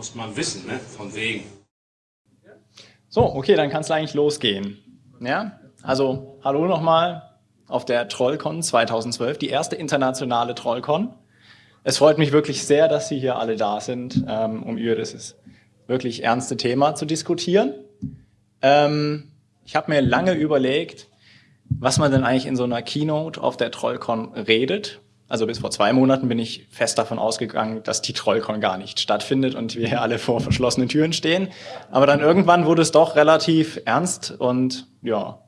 muss man wissen, ne? von wegen. So, okay, dann kann es eigentlich losgehen. Ja, also hallo nochmal auf der Trollcon 2012, die erste internationale Trollcon. Es freut mich wirklich sehr, dass Sie hier alle da sind, ähm, um über das wirklich ernste Thema zu diskutieren. Ähm, ich habe mir lange überlegt, was man denn eigentlich in so einer Keynote auf der Trollcon redet. Also bis vor zwei Monaten bin ich fest davon ausgegangen, dass die Trollcon gar nicht stattfindet und wir alle vor verschlossenen Türen stehen. Aber dann irgendwann wurde es doch relativ ernst und ja,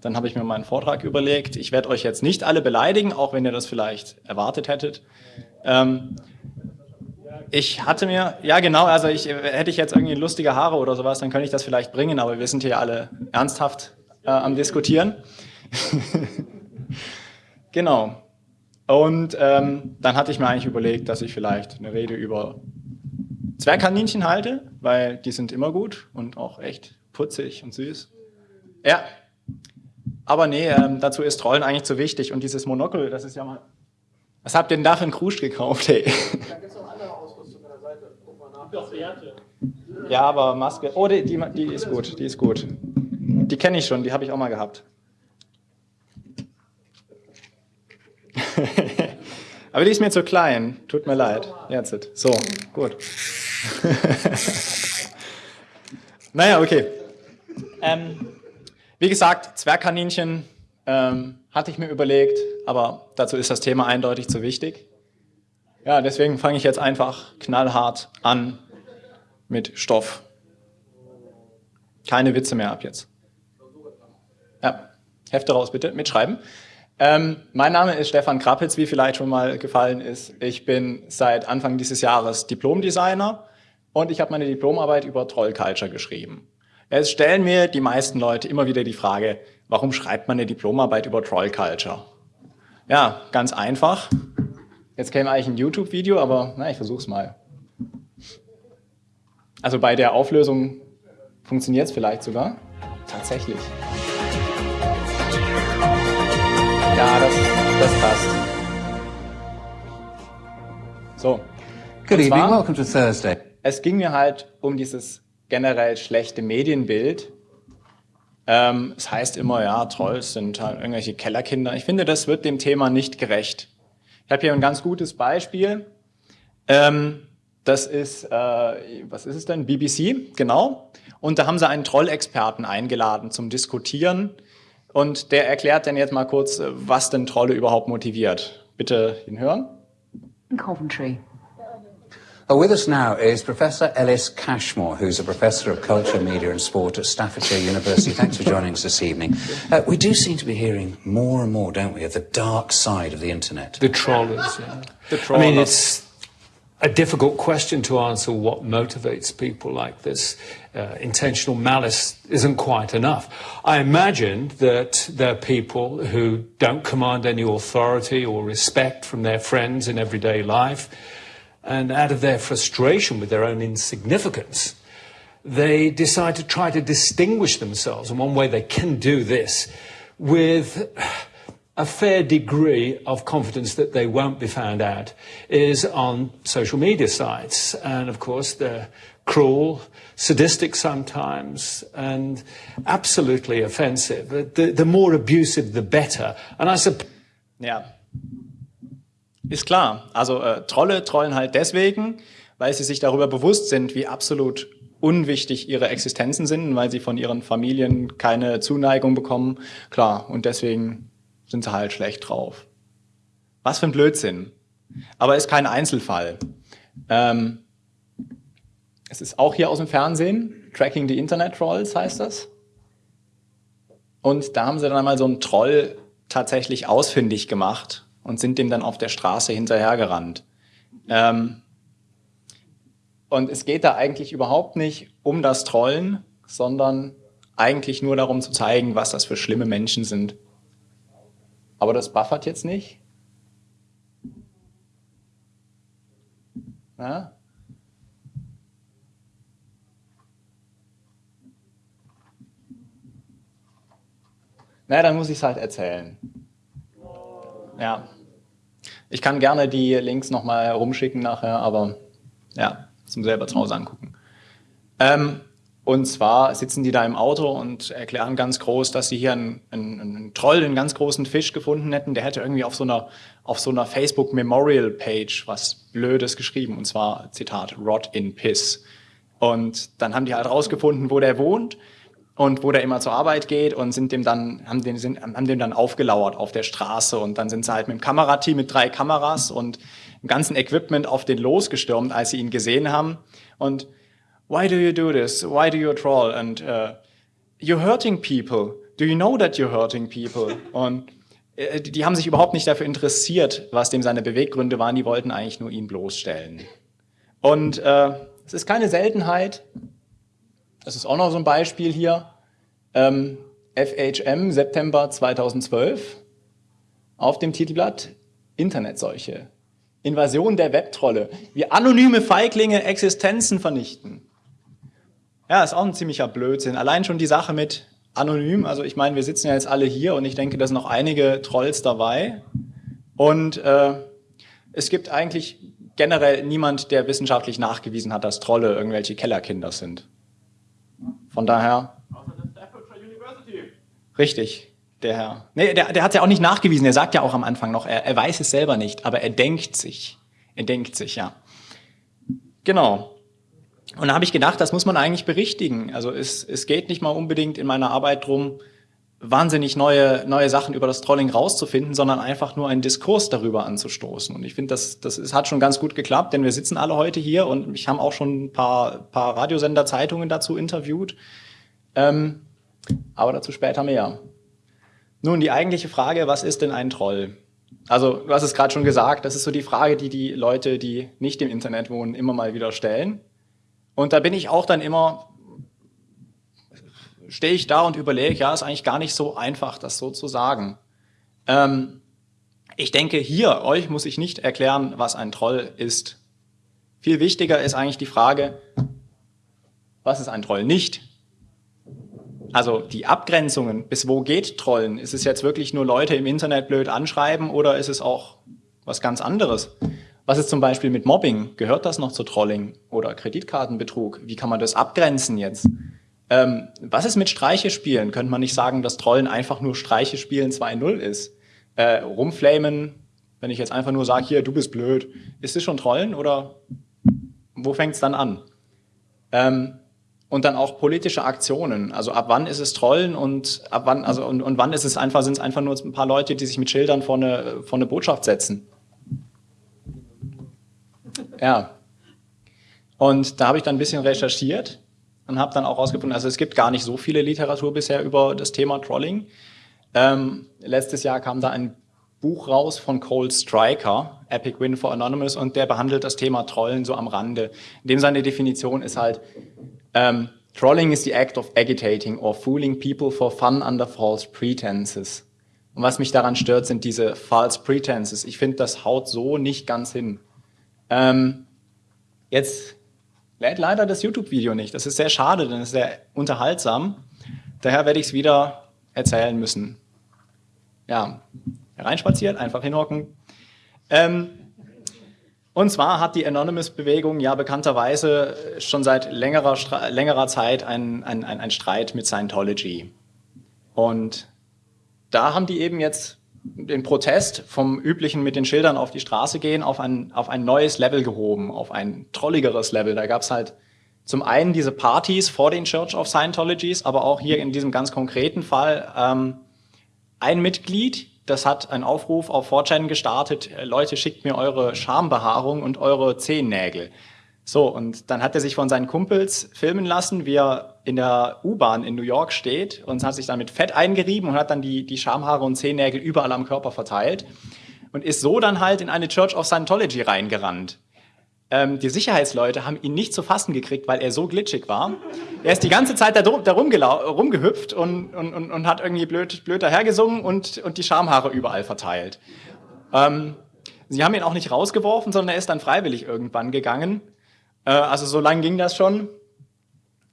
dann habe ich mir meinen Vortrag überlegt. Ich werde euch jetzt nicht alle beleidigen, auch wenn ihr das vielleicht erwartet hättet. Ähm, ich hatte mir, ja genau, also ich, hätte ich jetzt irgendwie lustige Haare oder sowas, dann könnte ich das vielleicht bringen, aber wir sind hier alle ernsthaft äh, am Diskutieren. genau. Und ähm, dann hatte ich mir eigentlich überlegt, dass ich vielleicht eine Rede über Zwergkaninchen halte, weil die sind immer gut und auch echt putzig und süß. Ja, aber nee, ähm, dazu ist Trollen eigentlich zu wichtig. Und dieses Monokel, das ist ja mal... Was habt ihr denn da für einen Krusch gekauft, hey? Da gibt es noch andere Ausrüstung an der Seite. Guck mal nach. Doch, Werte. Ja, aber Maske... Oh, die, die, die ist gut, die ist gut. Die kenne ich schon, die habe ich auch mal gehabt. Aber die ist mir zu klein. Tut mir leid. Jetzt. So, gut. naja, okay. Ähm, wie gesagt, Zwergkaninchen ähm, hatte ich mir überlegt, aber dazu ist das Thema eindeutig zu wichtig. Ja, deswegen fange ich jetzt einfach knallhart an mit Stoff. Keine Witze mehr ab jetzt. Ja, Hefte raus bitte, mitschreiben. Ähm, mein Name ist Stefan Krappitz, wie vielleicht schon mal gefallen ist. Ich bin seit Anfang dieses Jahres Diplomdesigner und ich habe meine Diplomarbeit über Troll Culture geschrieben. Es stellen mir die meisten Leute immer wieder die Frage, warum schreibt man eine Diplomarbeit über Troll Culture? Ja, ganz einfach. Jetzt käme eigentlich ein YouTube-Video, aber na, ich versuch's mal. Also bei der Auflösung funktioniert es vielleicht sogar. Tatsächlich. Ja, das, das passt. So. Good evening, zwar, welcome to Thursday. Es ging mir halt um dieses generell schlechte Medienbild. Ähm, es heißt immer, ja, Trolls sind halt irgendwelche Kellerkinder. Ich finde, das wird dem Thema nicht gerecht. Ich habe hier ein ganz gutes Beispiel. Ähm, das ist, äh, was ist es denn? BBC, genau. Und da haben sie einen Trollexperten eingeladen zum Diskutieren und der erklärt dann jetzt mal kurz, äh, was denn Trolle überhaupt motiviert. Bitte hinhören. In Coventry. Oh, with us now is Professor Ellis Cashmore, who's a professor of culture, media and sport at Staffordshire University. Thanks for joining us this evening. Uh, we do seem to be hearing more and more, don't we, of the dark side of the internet. The trollers, yeah. The trollers. I mean, it's a difficult question to answer what motivates people like this. Uh, intentional malice isn't quite enough. I imagine that there are people who don't command any authority or respect from their friends in everyday life, and out of their frustration with their own insignificance, they decide to try to distinguish themselves. And one way they can do this with a fair degree of confidence that they won't be found out is on social media sites. And of course, they're cruel, sadistic sometimes, and absolutely offensive. The, the more abusive, the better. And I suppose. Ja. Ist klar. Also äh, Trolle trollen halt deswegen, weil sie sich darüber bewusst sind, wie absolut unwichtig ihre Existenzen sind, weil sie von ihren Familien keine Zuneigung bekommen. Klar, und deswegen sind sie halt schlecht drauf. Was für ein Blödsinn. Aber ist kein Einzelfall. Ähm, es ist auch hier aus dem Fernsehen, Tracking the Internet Trolls heißt das. Und da haben sie dann einmal so einen Troll tatsächlich ausfindig gemacht und sind dem dann auf der Straße hinterhergerannt. Ähm, und es geht da eigentlich überhaupt nicht um das Trollen, sondern eigentlich nur darum zu zeigen, was das für schlimme Menschen sind. Aber das buffert jetzt nicht. Ja? Na, dann muss ich es halt erzählen. Ja. Ich kann gerne die Links nochmal rumschicken nachher, aber ja, zum selber zu Hause angucken. Ähm, und zwar sitzen die da im Auto und erklären ganz groß, dass sie hier einen, einen, einen Troll, einen ganz großen Fisch gefunden hätten. Der hätte irgendwie auf so einer, auf so einer Facebook Memorial Page was Blödes geschrieben. Und zwar, Zitat, Rot in Piss. Und dann haben die halt rausgefunden, wo der wohnt und wo der immer zur Arbeit geht und sind dem dann, haben, den, sind, haben dem dann aufgelauert auf der Straße. Und dann sind sie halt mit dem Kamerateam mit drei Kameras und dem ganzen Equipment auf den losgestürmt, als sie ihn gesehen haben. Und why do you do this? Why do you troll? And uh, you're hurting people. Do you know that you're hurting people? Und äh, die haben sich überhaupt nicht dafür interessiert, was dem seine Beweggründe waren. Die wollten eigentlich nur ihn bloßstellen. Und äh, es ist keine Seltenheit. Das ist auch noch so ein Beispiel hier. Ähm, FHM, September 2012. Auf dem Titelblatt Internetseuche. Invasion der Webtrolle. Wie anonyme Feiglinge Existenzen vernichten. Ja, ist auch ein ziemlicher Blödsinn. Allein schon die Sache mit anonym, also ich meine, wir sitzen ja jetzt alle hier und ich denke, da sind noch einige Trolls dabei. Und äh, es gibt eigentlich generell niemand, der wissenschaftlich nachgewiesen hat, dass Trolle irgendwelche Kellerkinder sind. Von daher. Richtig, der Herr. Nee, der, der hat es ja auch nicht nachgewiesen. Er sagt ja auch am Anfang noch, er, er weiß es selber nicht, aber er denkt sich. Er denkt sich, ja. Genau. Und da habe ich gedacht, das muss man eigentlich berichtigen. Also es, es geht nicht mal unbedingt in meiner Arbeit drum, wahnsinnig neue, neue Sachen über das Trolling rauszufinden, sondern einfach nur einen Diskurs darüber anzustoßen. Und ich finde, das, das ist, hat schon ganz gut geklappt, denn wir sitzen alle heute hier und ich habe auch schon ein paar, paar Radiosender, Zeitungen dazu interviewt. Ähm, aber dazu später mehr. Nun, die eigentliche Frage, was ist denn ein Troll? Also, du hast es gerade schon gesagt, das ist so die Frage, die die Leute, die nicht im Internet wohnen, immer mal wieder stellen. Und da bin ich auch dann immer, stehe ich da und überlege, ja, ist eigentlich gar nicht so einfach, das so zu sagen. Ähm, ich denke, hier, euch muss ich nicht erklären, was ein Troll ist. Viel wichtiger ist eigentlich die Frage, was ist ein Troll nicht? Also die Abgrenzungen, bis wo geht Trollen? Ist es jetzt wirklich nur Leute im Internet blöd anschreiben oder ist es auch was ganz anderes? Was ist zum Beispiel mit Mobbing? Gehört das noch zu Trolling oder Kreditkartenbetrug? Wie kann man das abgrenzen jetzt? Ähm, was ist mit Streiche spielen? Könnte man nicht sagen, dass Trollen einfach nur Streiche spielen 2.0 ist? Äh, rumflamen, wenn ich jetzt einfach nur sage, hier, du bist blöd, ist es schon Trollen oder wo fängt es dann an? Ähm, und dann auch politische Aktionen. Also ab wann ist es Trollen und ab wann, also und, und wann ist es einfach, sind es einfach nur ein paar Leute, die sich mit Schildern vor eine, vor eine Botschaft setzen? Ja. Und da habe ich dann ein bisschen recherchiert und habe dann auch rausgefunden, also es gibt gar nicht so viele Literatur bisher über das Thema Trolling. Ähm, letztes Jahr kam da ein Buch raus von Cole Striker, Epic Win for Anonymous, und der behandelt das Thema Trollen so am Rande. In dem seine Definition ist halt, ähm, Trolling is the act of agitating or fooling people for fun under false pretenses. Und was mich daran stört, sind diese false pretenses. Ich finde, das haut so nicht ganz hin. Ähm, jetzt lädt leider das YouTube-Video nicht. Das ist sehr schade, denn es ist sehr unterhaltsam. Daher werde ich es wieder erzählen müssen. Ja, hereinspaziert, einfach hinhocken. Ähm, und zwar hat die Anonymous-Bewegung ja bekannterweise schon seit längerer, längerer Zeit einen ein Streit mit Scientology. Und da haben die eben jetzt den Protest vom üblichen mit den Schildern auf die Straße gehen auf ein, auf ein neues Level gehoben, auf ein trolligeres Level. Da gab es halt zum einen diese Partys vor den Church of Scientologies, aber auch hier in diesem ganz konkreten Fall ähm, ein Mitglied, das hat einen Aufruf auf 4chan gestartet, äh, Leute, schickt mir eure Schambehaarung und eure Zehennägel. So, und dann hat er sich von seinen Kumpels filmen lassen, wie er in der U-Bahn in New York steht und hat sich dann mit Fett eingerieben und hat dann die, die Schamhaare und Zehennägel überall am Körper verteilt und ist so dann halt in eine Church of Scientology reingerannt. Ähm, die Sicherheitsleute haben ihn nicht zu fassen gekriegt, weil er so glitschig war. Er ist die ganze Zeit da, da rumgehüpft und, und, und, und, hat irgendwie blöd, blöd dahergesungen und, und die Schamhaare überall verteilt. Ähm, sie haben ihn auch nicht rausgeworfen, sondern er ist dann freiwillig irgendwann gegangen äh, also so lange ging das schon.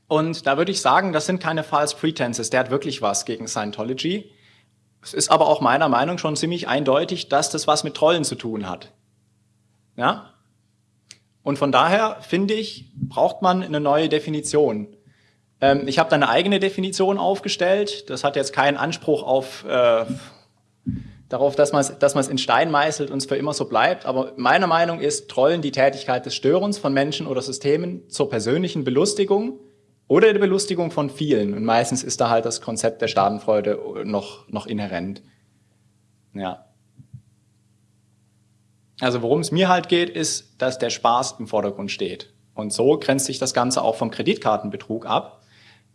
Und da würde ich sagen, das sind keine False Pretenses. Der hat wirklich was gegen Scientology. Es ist aber auch meiner Meinung schon ziemlich eindeutig, dass das was mit Trollen zu tun hat. Ja? Und von daher, finde ich, braucht man eine neue Definition. Ähm, ich habe da eine eigene Definition aufgestellt. Das hat jetzt keinen Anspruch auf, äh, darauf, dass man es dass in Stein meißelt und es für immer so bleibt. Aber meine Meinung ist, Trollen die Tätigkeit des Störens von Menschen oder Systemen zur persönlichen Belustigung oder der Belustigung von vielen. Und meistens ist da halt das Konzept der Schadenfreude noch, noch inhärent. Ja. Also worum es mir halt geht, ist, dass der Spaß im Vordergrund steht. Und so grenzt sich das Ganze auch vom Kreditkartenbetrug ab.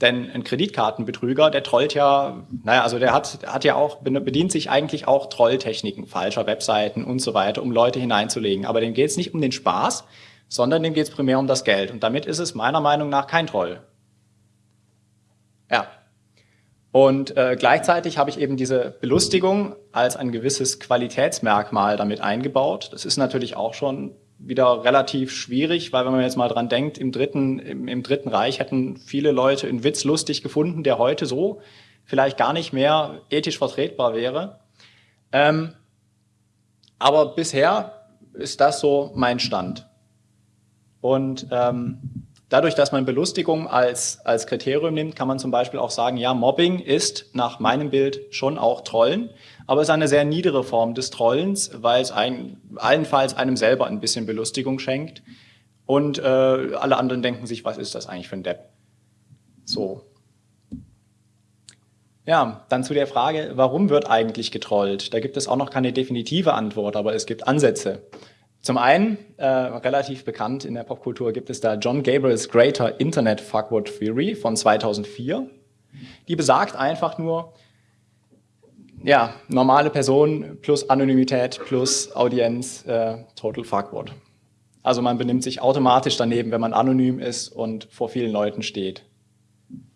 Denn ein Kreditkartenbetrüger, der trollt ja, naja, also der hat, hat ja auch, bedient sich eigentlich auch Trolltechniken, falscher Webseiten und so weiter, um Leute hineinzulegen. Aber dem geht es nicht um den Spaß, sondern dem geht es primär um das Geld. Und damit ist es meiner Meinung nach kein Troll. Ja. Und äh, gleichzeitig habe ich eben diese Belustigung als ein gewisses Qualitätsmerkmal damit eingebaut. Das ist natürlich auch schon wieder relativ schwierig, weil wenn man jetzt mal dran denkt, im dritten, im, im dritten Reich hätten viele Leute einen Witz lustig gefunden, der heute so vielleicht gar nicht mehr ethisch vertretbar wäre. Ähm, aber bisher ist das so mein Stand. Und ähm, dadurch, dass man Belustigung als, als Kriterium nimmt, kann man zum Beispiel auch sagen, ja, Mobbing ist nach meinem Bild schon auch Trollen aber es ist eine sehr niedere Form des Trollens, weil es ein, allenfalls einem selber ein bisschen Belustigung schenkt und äh, alle anderen denken sich, was ist das eigentlich für ein Depp? So. Ja, dann zu der Frage, warum wird eigentlich getrollt? Da gibt es auch noch keine definitive Antwort, aber es gibt Ansätze. Zum einen, äh, relativ bekannt in der Popkultur, gibt es da John Gabriel's Greater Internet Fuckword Theory von 2004. Die besagt einfach nur, ja, normale Person plus Anonymität plus Audienz, äh, total fuckword. Also man benimmt sich automatisch daneben, wenn man anonym ist und vor vielen Leuten steht.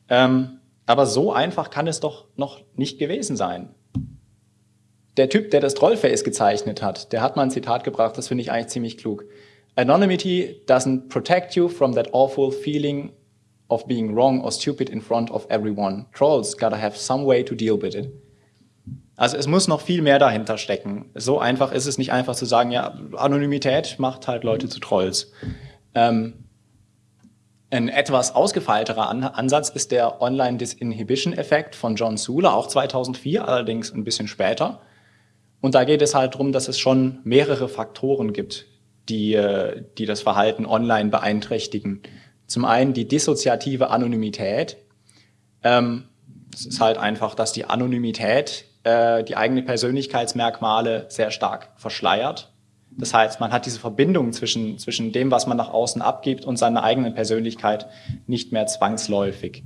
Ähm, aber so einfach kann es doch noch nicht gewesen sein. Der Typ, der das Trollface gezeichnet hat, der hat mal ein Zitat gebracht, das finde ich eigentlich ziemlich klug. Anonymity doesn't protect you from that awful feeling of being wrong or stupid in front of everyone. Trolls gotta have some way to deal with it. Also es muss noch viel mehr dahinter stecken. So einfach ist es nicht einfach zu sagen, ja, Anonymität macht halt Leute zu Trolls. Ähm, ein etwas ausgefeilterer An Ansatz ist der Online-Disinhibition-Effekt von John Sula, auch 2004, allerdings ein bisschen später. Und da geht es halt darum, dass es schon mehrere Faktoren gibt, die, äh, die das Verhalten online beeinträchtigen. Zum einen die dissoziative Anonymität. Ähm, es ist halt einfach, dass die Anonymität äh, die eigenen Persönlichkeitsmerkmale sehr stark verschleiert. Das heißt, man hat diese Verbindung zwischen, zwischen dem, was man nach außen abgibt und seiner eigenen Persönlichkeit nicht mehr zwangsläufig.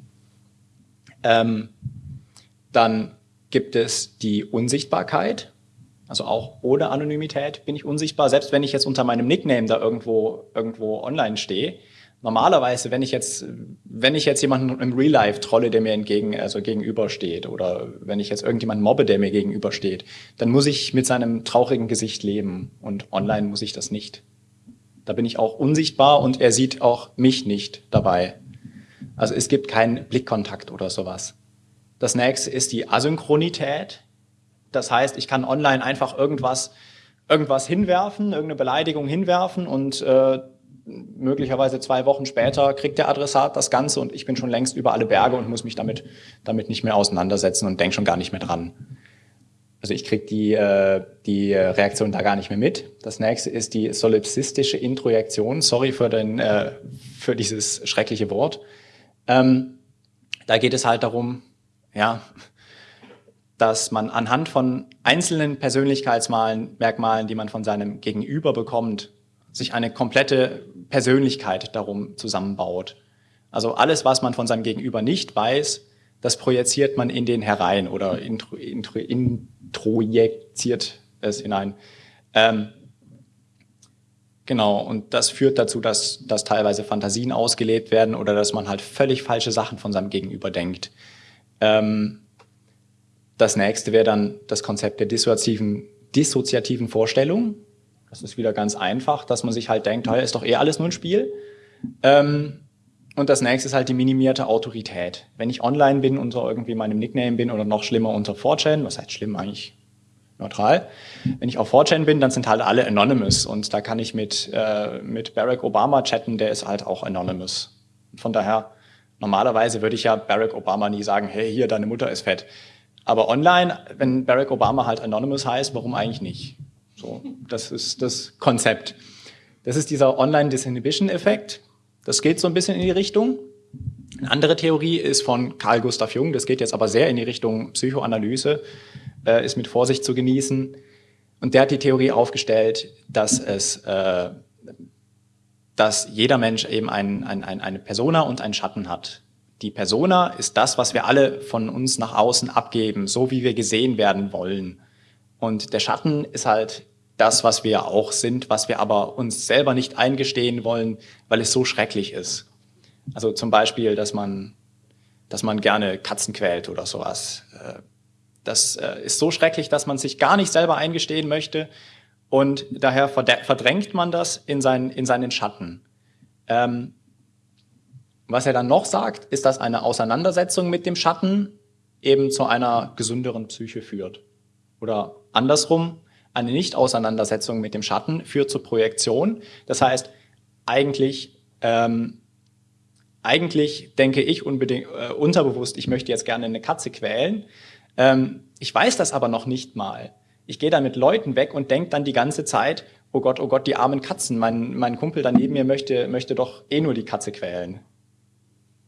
Ähm, dann gibt es die Unsichtbarkeit. Also auch ohne Anonymität bin ich unsichtbar. Selbst wenn ich jetzt unter meinem Nickname da irgendwo, irgendwo online stehe, normalerweise, wenn ich jetzt, wenn ich jetzt jemanden im Real Life trolle, der mir entgegen, also gegenübersteht, oder wenn ich jetzt irgendjemanden mobbe, der mir gegenübersteht, dann muss ich mit seinem traurigen Gesicht leben. Und online muss ich das nicht. Da bin ich auch unsichtbar und er sieht auch mich nicht dabei. Also es gibt keinen Blickkontakt oder sowas. Das nächste ist die Asynchronität. Das heißt, ich kann online einfach irgendwas, irgendwas hinwerfen, irgendeine Beleidigung hinwerfen und äh, möglicherweise zwei Wochen später kriegt der Adressat das Ganze und ich bin schon längst über alle Berge und muss mich damit, damit nicht mehr auseinandersetzen und denke schon gar nicht mehr dran. Also ich kriege die, äh, die Reaktion da gar nicht mehr mit. Das nächste ist die solipsistische Introjektion. Sorry für, den, äh, für dieses schreckliche Wort. Ähm, da geht es halt darum, ja, dass man anhand von einzelnen Persönlichkeitsmerkmalen, die man von seinem Gegenüber bekommt, sich eine komplette Persönlichkeit darum zusammenbaut. Also alles, was man von seinem Gegenüber nicht weiß, das projiziert man in den herein oder intro, intro, introjiziert es hinein. Ähm, genau, und das führt dazu, dass, dass teilweise Fantasien ausgelebt werden oder dass man halt völlig falsche Sachen von seinem Gegenüber denkt. Ähm, das nächste wäre dann das Konzept der dissoziativen, dissoziativen Vorstellung. Das ist wieder ganz einfach, dass man sich halt denkt, hey, ist doch eh alles nur ein Spiel. Ähm, und das nächste ist halt die minimierte Autorität. Wenn ich online bin, unter irgendwie meinem Nickname bin oder noch schlimmer unter 4chan, was heißt schlimm eigentlich? neutral. Wenn ich auf 4chan bin, dann sind halt alle anonymous und da kann ich mit, äh, mit Barack Obama chatten, der ist halt auch anonymous. Von daher, normalerweise würde ich ja Barack Obama nie sagen, hey, hier, deine Mutter ist fett. Aber online, wenn Barack Obama halt anonymous heißt, warum eigentlich nicht? So, das ist das Konzept. Das ist dieser Online-Disinhibition-Effekt. Das geht so ein bisschen in die Richtung. Eine andere Theorie ist von Carl Gustav Jung, das geht jetzt aber sehr in die Richtung Psychoanalyse, äh, ist mit Vorsicht zu genießen. Und der hat die Theorie aufgestellt, dass es, äh, dass jeder Mensch eben ein, ein, ein, eine Persona und einen Schatten hat. Die Persona ist das, was wir alle von uns nach außen abgeben, so wie wir gesehen werden wollen. Und der Schatten ist halt das, was wir auch sind, was wir aber uns selber nicht eingestehen wollen, weil es so schrecklich ist. Also zum Beispiel, dass man, dass man gerne Katzen quält oder sowas. Äh, das äh, ist so schrecklich, dass man sich gar nicht selber eingestehen möchte und daher verdrängt man das in seinen, in seinen Schatten. Ähm, was er dann noch sagt, ist, dass eine Auseinandersetzung mit dem Schatten eben zu einer gesünderen Psyche führt. Oder andersrum, eine Nicht-Auseinandersetzung mit dem Schatten führt zur Projektion. Das heißt, eigentlich ähm, eigentlich denke ich unbedingt äh, unterbewusst, ich möchte jetzt gerne eine Katze quälen. Ähm, ich weiß das aber noch nicht mal. Ich gehe dann mit Leuten weg und denke dann die ganze Zeit, oh Gott, oh Gott, die armen Katzen. Mein, mein Kumpel daneben mir möchte, möchte doch eh nur die Katze quälen.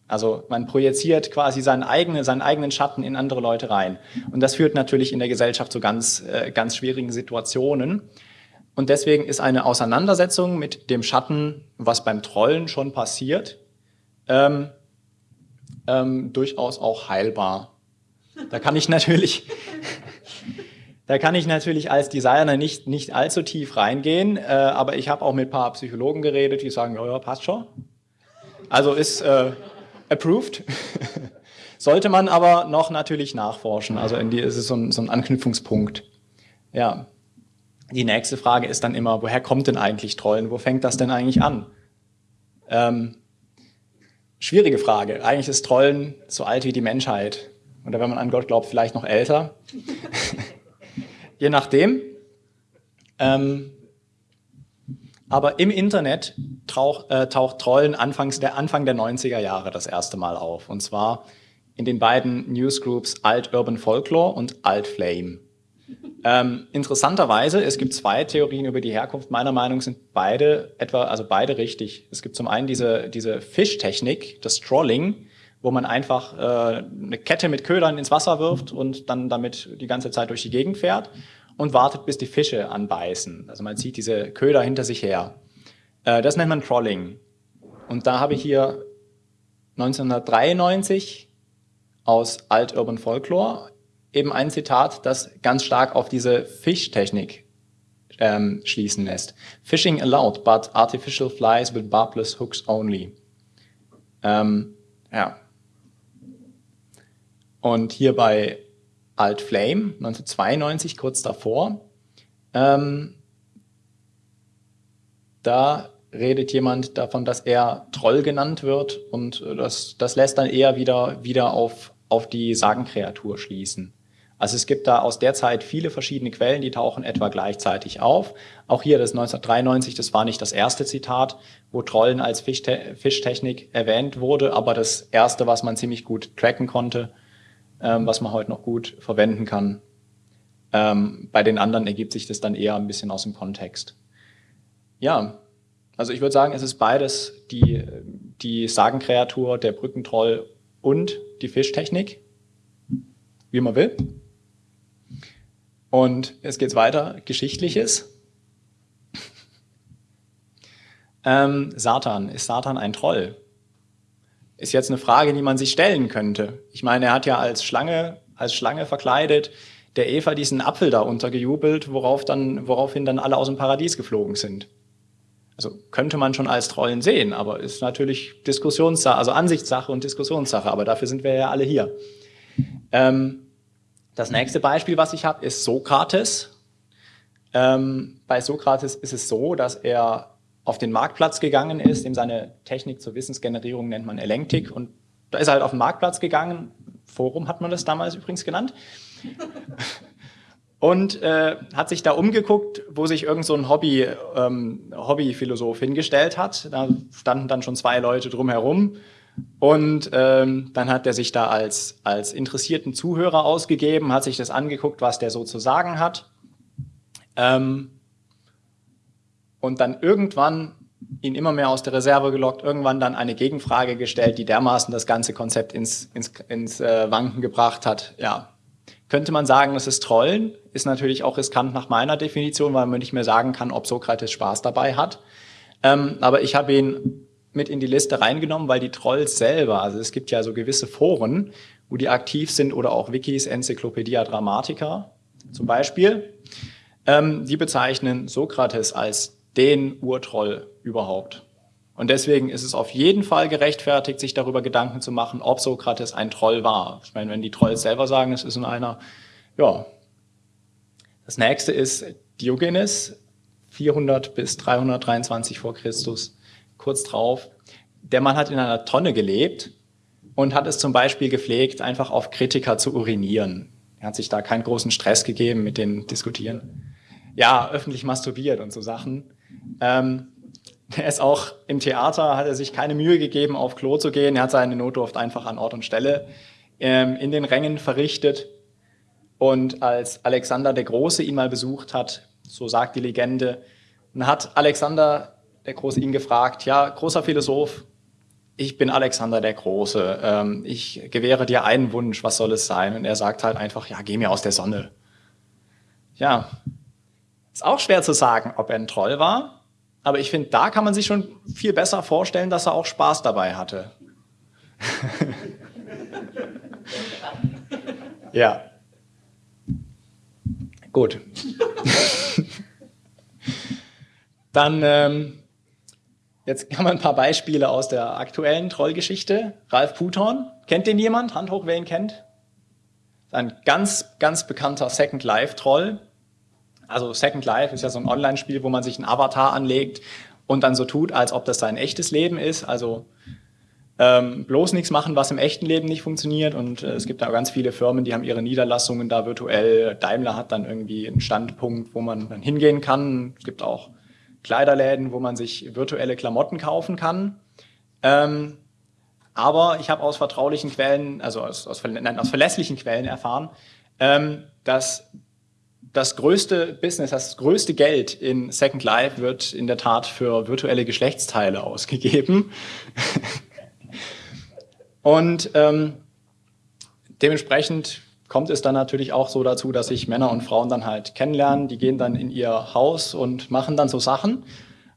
Also man projiziert quasi seinen eigenen, seinen eigenen Schatten in andere Leute rein. Und das führt natürlich in der Gesellschaft zu ganz, äh, ganz schwierigen Situationen. Und deswegen ist eine Auseinandersetzung mit dem Schatten, was beim Trollen schon passiert, ähm, ähm, durchaus auch heilbar. Da kann ich natürlich, da kann ich natürlich als Designer nicht, nicht allzu tief reingehen, äh, aber ich habe auch mit ein paar Psychologen geredet, die sagen, ja, ja passt schon. Also ist äh, approved. Sollte man aber noch natürlich nachforschen. Also in die ist es so ein, so ein Anknüpfungspunkt. Ja. Die nächste Frage ist dann immer, woher kommt denn eigentlich Trollen? Wo fängt das denn eigentlich an? Ähm, Schwierige Frage. Eigentlich ist Trollen so alt wie die Menschheit. Oder wenn man an Gott glaubt, vielleicht noch älter. Je nachdem. Ähm, aber im Internet tauch, äh, taucht Trollen anfangs der Anfang der 90er Jahre das erste Mal auf. Und zwar in den beiden Newsgroups Alt Urban Folklore und Alt Flame. Ähm, interessanterweise, es gibt zwei Theorien über die Herkunft. Meiner Meinung sind beide etwa, also beide richtig. Es gibt zum einen diese, diese Fischtechnik, das Trolling, wo man einfach äh, eine Kette mit Ködern ins Wasser wirft und dann damit die ganze Zeit durch die Gegend fährt und wartet, bis die Fische anbeißen. Also man zieht diese Köder hinter sich her. Äh, das nennt man Trolling. Und da habe ich hier 1993 aus Alt Urban Folklore eben ein Zitat, das ganz stark auf diese Fischtechnik ähm, schließen lässt. Fishing allowed, but artificial flies with barbless hooks only. Ähm, ja. Und hier bei Alt Flame 1992, kurz davor, ähm, da redet jemand davon, dass er Troll genannt wird und das, das lässt dann eher wieder, wieder auf, auf die Sagenkreatur schließen. Also es gibt da aus der Zeit viele verschiedene Quellen, die tauchen etwa gleichzeitig auf. Auch hier das 1993, das war nicht das erste Zitat, wo Trollen als Fischte Fischtechnik erwähnt wurde, aber das erste, was man ziemlich gut tracken konnte, ähm, was man heute noch gut verwenden kann. Ähm, bei den anderen ergibt sich das dann eher ein bisschen aus dem Kontext. Ja, also ich würde sagen, es ist beides die, die Sagenkreatur, der Brückentroll und die Fischtechnik, wie man will. Und jetzt geht's weiter, Geschichtliches. Ähm, Satan, ist Satan ein Troll? Ist jetzt eine Frage, die man sich stellen könnte. Ich meine, er hat ja als Schlange, als Schlange verkleidet der Eva diesen Apfel da untergejubelt, worauf dann, woraufhin dann alle aus dem Paradies geflogen sind. Also könnte man schon als Trollen sehen, aber ist natürlich Diskussionssache, also Ansichtssache und Diskussionssache, aber dafür sind wir ja alle hier. Ähm, das nächste Beispiel, was ich habe, ist Sokrates. Ähm, bei Sokrates ist es so, dass er auf den Marktplatz gegangen ist, ihm seine Technik zur Wissensgenerierung nennt man Elenktik und da ist er halt auf den Marktplatz gegangen, Forum hat man das damals übrigens genannt. und äh, hat sich da umgeguckt, wo sich irgend so ein Hobby, ähm, Hobbyphilosoph hingestellt hat. Da standen dann schon zwei Leute drumherum und ähm, dann hat er sich da als, als interessierten Zuhörer ausgegeben, hat sich das angeguckt, was der so zu sagen hat. Ähm, und dann irgendwann ihn immer mehr aus der Reserve gelockt, irgendwann dann eine Gegenfrage gestellt, die dermaßen das ganze Konzept ins, ins, ins äh, Wanken gebracht hat. Ja, könnte man sagen, es ist Trollen, ist natürlich auch riskant nach meiner Definition, weil man nicht mehr sagen kann, ob Sokrates Spaß dabei hat. Ähm, aber ich habe ihn mit in die Liste reingenommen, weil die Trolls selber, also es gibt ja so gewisse Foren, wo die aktiv sind oder auch Wikis, Enzyklopädia Dramatica zum Beispiel, ähm, die bezeichnen Sokrates als den Urtroll überhaupt. Und deswegen ist es auf jeden Fall gerechtfertigt, sich darüber Gedanken zu machen, ob Sokrates ein Troll war. Ich meine, wenn die Trolls selber sagen, es ist in einer, ja. Das nächste ist Diogenes, 400 bis 323 vor Christus kurz drauf. Der Mann hat in einer Tonne gelebt und hat es zum Beispiel gepflegt, einfach auf Kritiker zu urinieren. Er hat sich da keinen großen Stress gegeben mit den Diskutieren. Ja, öffentlich masturbiert und so Sachen. Ähm, er ist auch im Theater, hat er sich keine Mühe gegeben, auf Klo zu gehen. Er hat seine Notdurft einfach an Ort und Stelle ähm, in den Rängen verrichtet. Und als Alexander der Große ihn mal besucht hat, so sagt die Legende, dann hat Alexander der Große ihn gefragt, ja, großer Philosoph, ich bin Alexander der Große, ähm, ich gewähre dir einen Wunsch, was soll es sein? Und er sagt halt einfach, ja, geh mir aus der Sonne. Ja, ist auch schwer zu sagen, ob er ein Troll war, aber ich finde, da kann man sich schon viel besser vorstellen, dass er auch Spaß dabei hatte. ja. Gut. Dann ähm, Jetzt haben wir ein paar Beispiele aus der aktuellen Trollgeschichte. Ralf Puthorn, kennt den jemand? Hand hoch, wer ihn kennt? Ein ganz, ganz bekannter Second Life Troll. Also Second Life ist ja so ein Online-Spiel, wo man sich einen Avatar anlegt und dann so tut, als ob das sein echtes Leben ist. Also ähm, bloß nichts machen, was im echten Leben nicht funktioniert. Und äh, es gibt da ganz viele Firmen, die haben ihre Niederlassungen da virtuell. Daimler hat dann irgendwie einen Standpunkt, wo man dann hingehen kann. Es gibt auch Kleiderläden, wo man sich virtuelle Klamotten kaufen kann. Ähm, aber ich habe aus vertraulichen Quellen, also aus, aus, nein, aus verlässlichen Quellen erfahren, ähm, dass das größte Business, das größte Geld in Second Life wird in der Tat für virtuelle Geschlechtsteile ausgegeben. Und ähm, dementsprechend kommt es dann natürlich auch so dazu, dass sich Männer und Frauen dann halt kennenlernen. Die gehen dann in ihr Haus und machen dann so Sachen.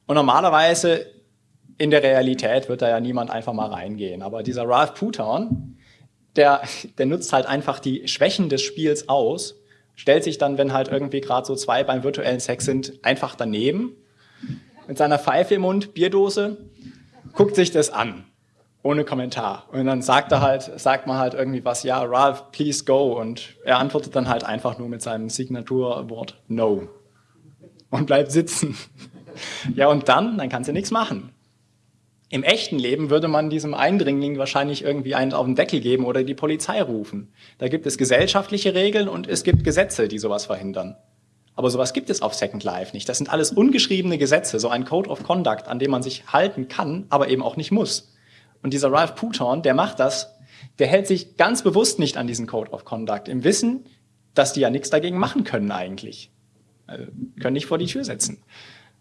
Und normalerweise in der Realität wird da ja niemand einfach mal reingehen. Aber dieser Ralph Puton, der, der nutzt halt einfach die Schwächen des Spiels aus, stellt sich dann, wenn halt irgendwie gerade so zwei beim virtuellen Sex sind, einfach daneben mit seiner Pfeife im Mund, Bierdose, guckt sich das an ohne Kommentar. Und dann sagt er halt, sagt man halt irgendwie was, ja, Ralph, please go. Und er antwortet dann halt einfach nur mit seinem Signaturwort No. Und bleibt sitzen. ja, und dann, dann kannst du nichts machen. Im echten Leben würde man diesem Eindringling wahrscheinlich irgendwie einen auf den Deckel geben oder die Polizei rufen. Da gibt es gesellschaftliche Regeln und es gibt Gesetze, die sowas verhindern. Aber sowas gibt es auf Second Life nicht. Das sind alles ungeschriebene Gesetze, so ein Code of Conduct, an dem man sich halten kann, aber eben auch nicht muss. Und dieser Ralph Puton, der macht das, der hält sich ganz bewusst nicht an diesen Code of Conduct, im Wissen, dass die ja nichts dagegen machen können eigentlich. Also, können nicht vor die Tür setzen.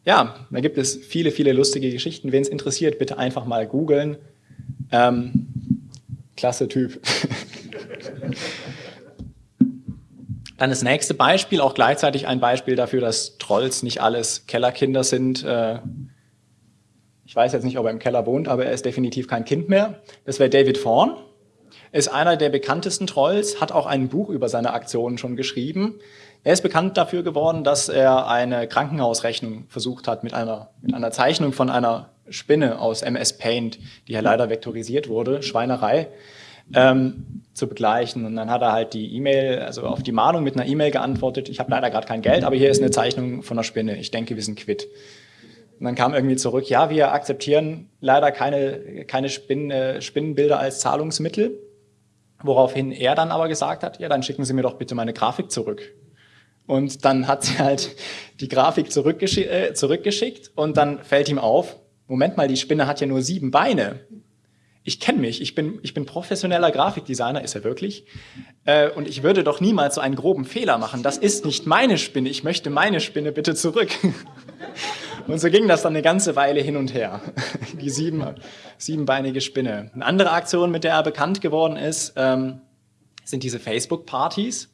Ja, da gibt es viele, viele lustige Geschichten. Wen es interessiert, bitte einfach mal googeln. Ähm, klasse Typ. Dann das nächste Beispiel, auch gleichzeitig ein Beispiel dafür, dass Trolls nicht alles Kellerkinder sind. Äh, ich weiß jetzt nicht, ob er im Keller wohnt, aber er ist definitiv kein Kind mehr. Das wäre David Fawn. Ist einer der bekanntesten Trolls, hat auch ein Buch über seine Aktionen schon geschrieben. Er ist bekannt dafür geworden, dass er eine Krankenhausrechnung versucht hat mit einer, mit einer Zeichnung von einer Spinne aus MS Paint, die ja leider vektorisiert wurde, Schweinerei, ähm, zu begleichen. Und dann hat er halt die E-Mail, also auf die Mahnung mit einer E-Mail geantwortet, ich habe leider gerade kein Geld, aber hier ist eine Zeichnung von einer Spinne. Ich denke, wir sind quitt. Und dann kam irgendwie zurück, ja, wir akzeptieren leider keine, keine Spinnen, äh, Spinnenbilder als Zahlungsmittel. Woraufhin er dann aber gesagt hat, ja, dann schicken Sie mir doch bitte meine Grafik zurück. Und dann hat sie halt die Grafik zurückgesch äh, zurückgeschickt und dann fällt ihm auf, Moment mal, die Spinne hat ja nur sieben Beine. Ich kenne mich, ich bin, ich bin professioneller Grafikdesigner, ist er wirklich. Äh, und ich würde doch niemals so einen groben Fehler machen. Das ist nicht meine Spinne, ich möchte meine Spinne bitte zurück. Und so ging das dann eine ganze Weile hin und her. Die sieben, siebenbeinige Spinne. Eine andere Aktion, mit der er bekannt geworden ist, ähm, sind diese Facebook-Partys.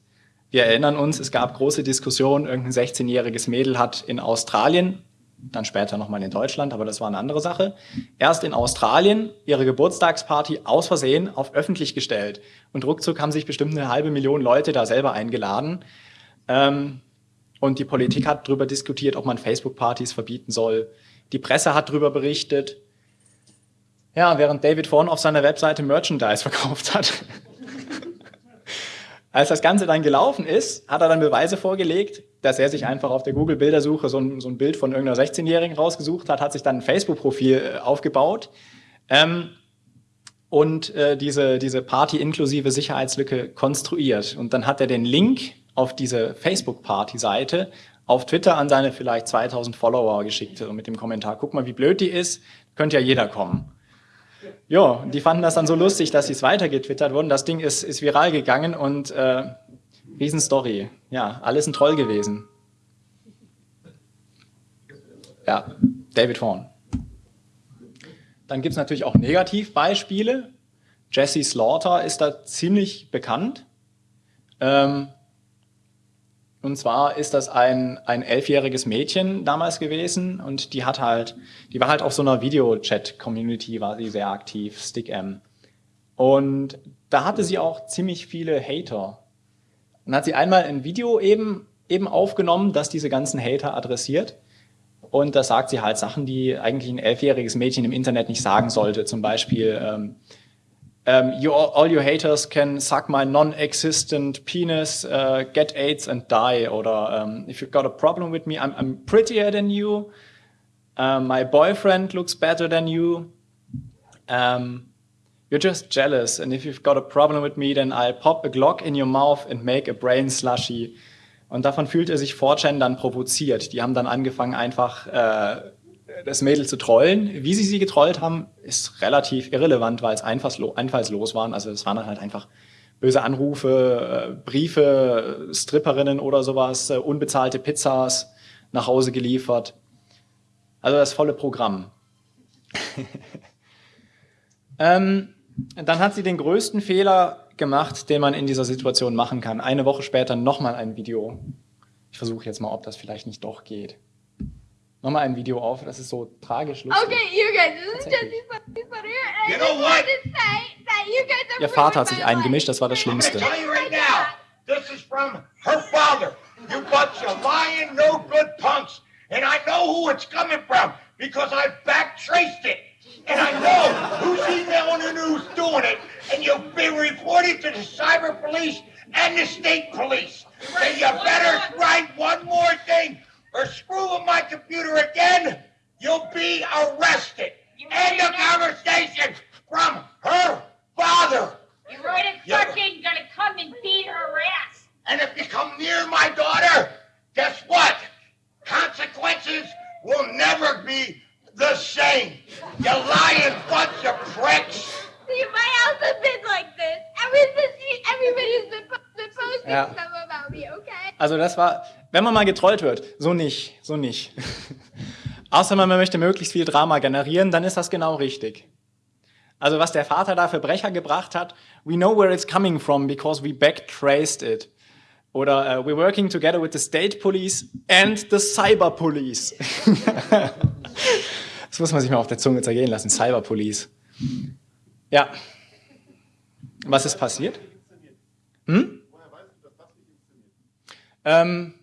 Wir erinnern uns, es gab große Diskussionen, irgendein 16-jähriges Mädel hat in Australien, dann später nochmal in Deutschland, aber das war eine andere Sache, erst in Australien ihre Geburtstagsparty aus Versehen auf öffentlich gestellt. Und ruckzuck haben sich bestimmt eine halbe Million Leute da selber eingeladen. Ähm, und die Politik hat darüber diskutiert, ob man Facebook-Partys verbieten soll. Die Presse hat darüber berichtet. Ja, während David Vaughan auf seiner Webseite Merchandise verkauft hat. Als das Ganze dann gelaufen ist, hat er dann Beweise vorgelegt, dass er sich einfach auf der Google-Bildersuche so ein, so ein Bild von irgendeiner 16-Jährigen rausgesucht hat, hat sich dann ein Facebook-Profil äh, aufgebaut ähm, und äh, diese, diese Party-inklusive Sicherheitslücke konstruiert. Und dann hat er den Link auf diese Facebook-Party-Seite auf Twitter an seine vielleicht 2000 Follower geschickt mit dem Kommentar, guck mal, wie blöd die ist, könnte ja jeder kommen. Ja, die fanden das dann so lustig, dass sie es weitergetwittert wurden. Das Ding ist, ist viral gegangen und äh, Riesenstory. Ja, alles ein Troll gewesen. Ja, David Horn. Dann gibt es natürlich auch Negativbeispiele. Jesse Slaughter ist da ziemlich bekannt. Ähm, und zwar ist das ein, ein elfjähriges Mädchen damals gewesen und die hat halt, die war halt auf so einer Video-Chat-Community, war sie sehr aktiv, StickM. Und da hatte sie auch ziemlich viele Hater. Und hat sie einmal ein Video eben, eben aufgenommen, das diese ganzen Hater adressiert. Und da sagt sie halt Sachen, die eigentlich ein elfjähriges Mädchen im Internet nicht sagen sollte. Zum Beispiel, ähm, um, you, all your haters can suck my non-existent penis, uh, get AIDS and die. Oder um, if you've got a problem with me, I'm, I'm prettier than you. Um, my boyfriend looks better than you. you're just jealous. And if you've got a problem with me, then I'll pop a Glock in your mouth and make a brain slushy. Und davon fühlt er sich 4chan dann provoziert. Die haben dann angefangen, einfach äh, das Mädel zu trollen. Wie sie sie getrollt haben, ist relativ irrelevant, weil es einfallslos, einfallslos waren. Also es waren halt einfach böse Anrufe, äh, Briefe, Stripperinnen oder sowas, äh, unbezahlte Pizzas nach Hause geliefert. Also das volle Programm. ähm, dann hat sie den größten Fehler gemacht, den man in dieser Situation machen kann. Eine Woche später nochmal ein Video. Ich versuche jetzt mal, ob das vielleicht nicht doch geht nochmal ein Video auf. Das ist so tragisch lustig. Okay, you guys, this is just funny, funny. You know what? Ihr Vater hat sich eingemischt, das war das Schlimmste. This is from her father. You bunch of lying, no good punks. And I know who it's coming from because I backtraced it. And I know who's emailing and who's doing it. And you'll be reported to the cyber police and the state police. Then you better write one more thing or screw with my computer again, you'll be arrested. You End of conversation from her father. You are right, it fucking gonna come and beat her ass. And if you come near my daughter, guess what? Consequences will never be the same. You lying bunch of pricks. See, my house has been like this. Everybody's been, been posting ja. stuff about me, okay? Also das war, wenn man mal getrollt wird, so nicht, so nicht. Außer man möchte möglichst viel Drama generieren, dann ist das genau richtig. Also was der Vater da für Brecher gebracht hat, we know where it's coming from because we backtraced it. Oder uh, we're working together with the state police and the cyber police. das muss man sich mal auf der Zunge zergehen lassen, cyber police. Ja. Was ist passiert? Hm? Ähm,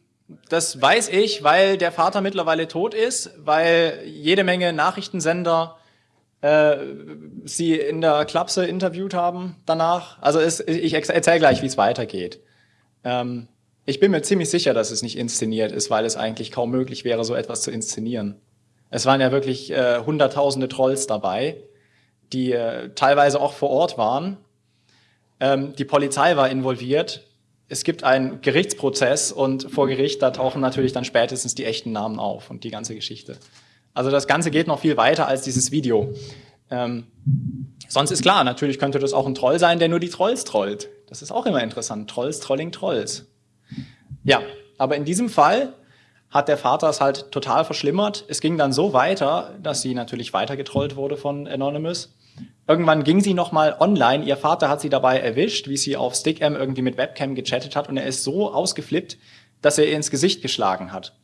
das weiß ich, weil der Vater mittlerweile tot ist, weil jede Menge Nachrichtensender äh, sie in der Klapse interviewt haben danach. Also es, ich erzähle gleich, wie es weitergeht. Ähm, ich bin mir ziemlich sicher, dass es nicht inszeniert ist, weil es eigentlich kaum möglich wäre, so etwas zu inszenieren. Es waren ja wirklich äh, hunderttausende Trolls dabei, die äh, teilweise auch vor Ort waren. Ähm, die Polizei war involviert es gibt einen Gerichtsprozess und vor Gericht, da tauchen natürlich dann spätestens die echten Namen auf und die ganze Geschichte. Also das Ganze geht noch viel weiter als dieses Video. Ähm, sonst ist klar, natürlich könnte das auch ein Troll sein, der nur die Trolls trollt. Das ist auch immer interessant. Trolls, Trolling, Trolls. Ja, aber in diesem Fall hat der Vater es halt total verschlimmert. Es ging dann so weiter, dass sie natürlich weiter getrollt wurde von Anonymous. Irgendwann ging sie nochmal online. Ihr Vater hat sie dabei erwischt, wie sie auf Stickam irgendwie mit Webcam gechattet hat und er ist so ausgeflippt, dass er ihr ins Gesicht geschlagen hat.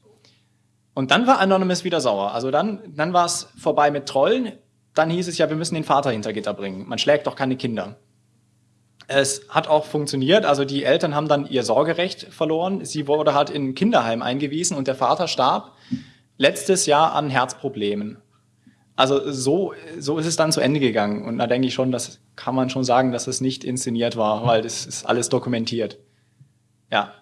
Und dann war Anonymous wieder sauer. Also dann, dann war es vorbei mit Trollen. Dann hieß es ja, wir müssen den Vater hinter Gitter bringen. Man schlägt doch keine Kinder. Es hat auch funktioniert. Also die Eltern haben dann ihr Sorgerecht verloren. Sie wurde halt in ein Kinderheim eingewiesen und der Vater starb letztes Jahr an Herzproblemen. Also so, so ist es dann zu Ende gegangen. Und da denke ich schon, das kann man schon sagen, dass es nicht inszeniert war, weil das ist alles dokumentiert. Ja.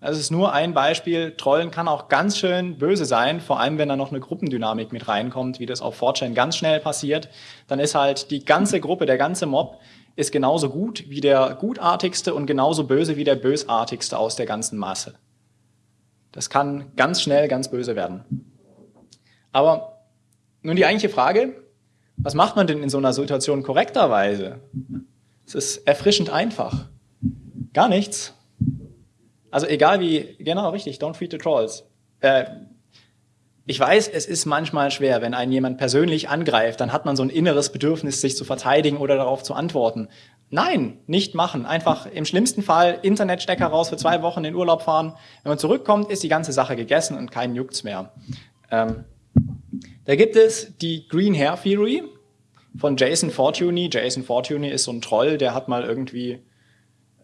Das ist nur ein Beispiel. Trollen kann auch ganz schön böse sein, vor allem wenn da noch eine Gruppendynamik mit reinkommt, wie das auf 4chan ganz schnell passiert. Dann ist halt die ganze Gruppe, der ganze Mob ist genauso gut wie der gutartigste und genauso böse wie der bösartigste aus der ganzen Masse. Das kann ganz schnell ganz böse werden. Aber nun die eigentliche Frage, was macht man denn in so einer Situation korrekterweise? Es ist erfrischend einfach. Gar nichts. Also egal wie, genau richtig, don't feed the trolls. Äh, ich weiß, es ist manchmal schwer, wenn einen jemand persönlich angreift, dann hat man so ein inneres Bedürfnis, sich zu verteidigen oder darauf zu antworten. Nein, nicht machen. Einfach im schlimmsten Fall Internetstecker raus für zwei Wochen in Urlaub fahren. Wenn man zurückkommt, ist die ganze Sache gegessen und keinen juckt's mehr. Ähm, da gibt es die Green Hair Theory von Jason Fortuny. Jason Fortuny ist so ein Troll, der hat mal irgendwie,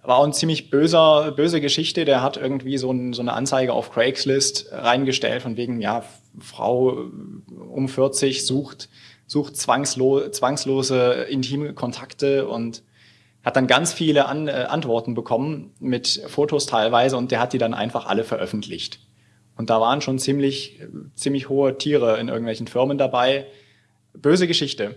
war auch eine ziemlich böser, böse Geschichte, der hat irgendwie so, ein, so eine Anzeige auf Craigslist reingestellt von wegen, ja, Frau um 40 sucht, sucht zwangslo zwangslose intime Kontakte und hat dann ganz viele An äh, Antworten bekommen mit Fotos teilweise und der hat die dann einfach alle veröffentlicht. Und da waren schon ziemlich, ziemlich hohe Tiere in irgendwelchen Firmen dabei. Böse Geschichte.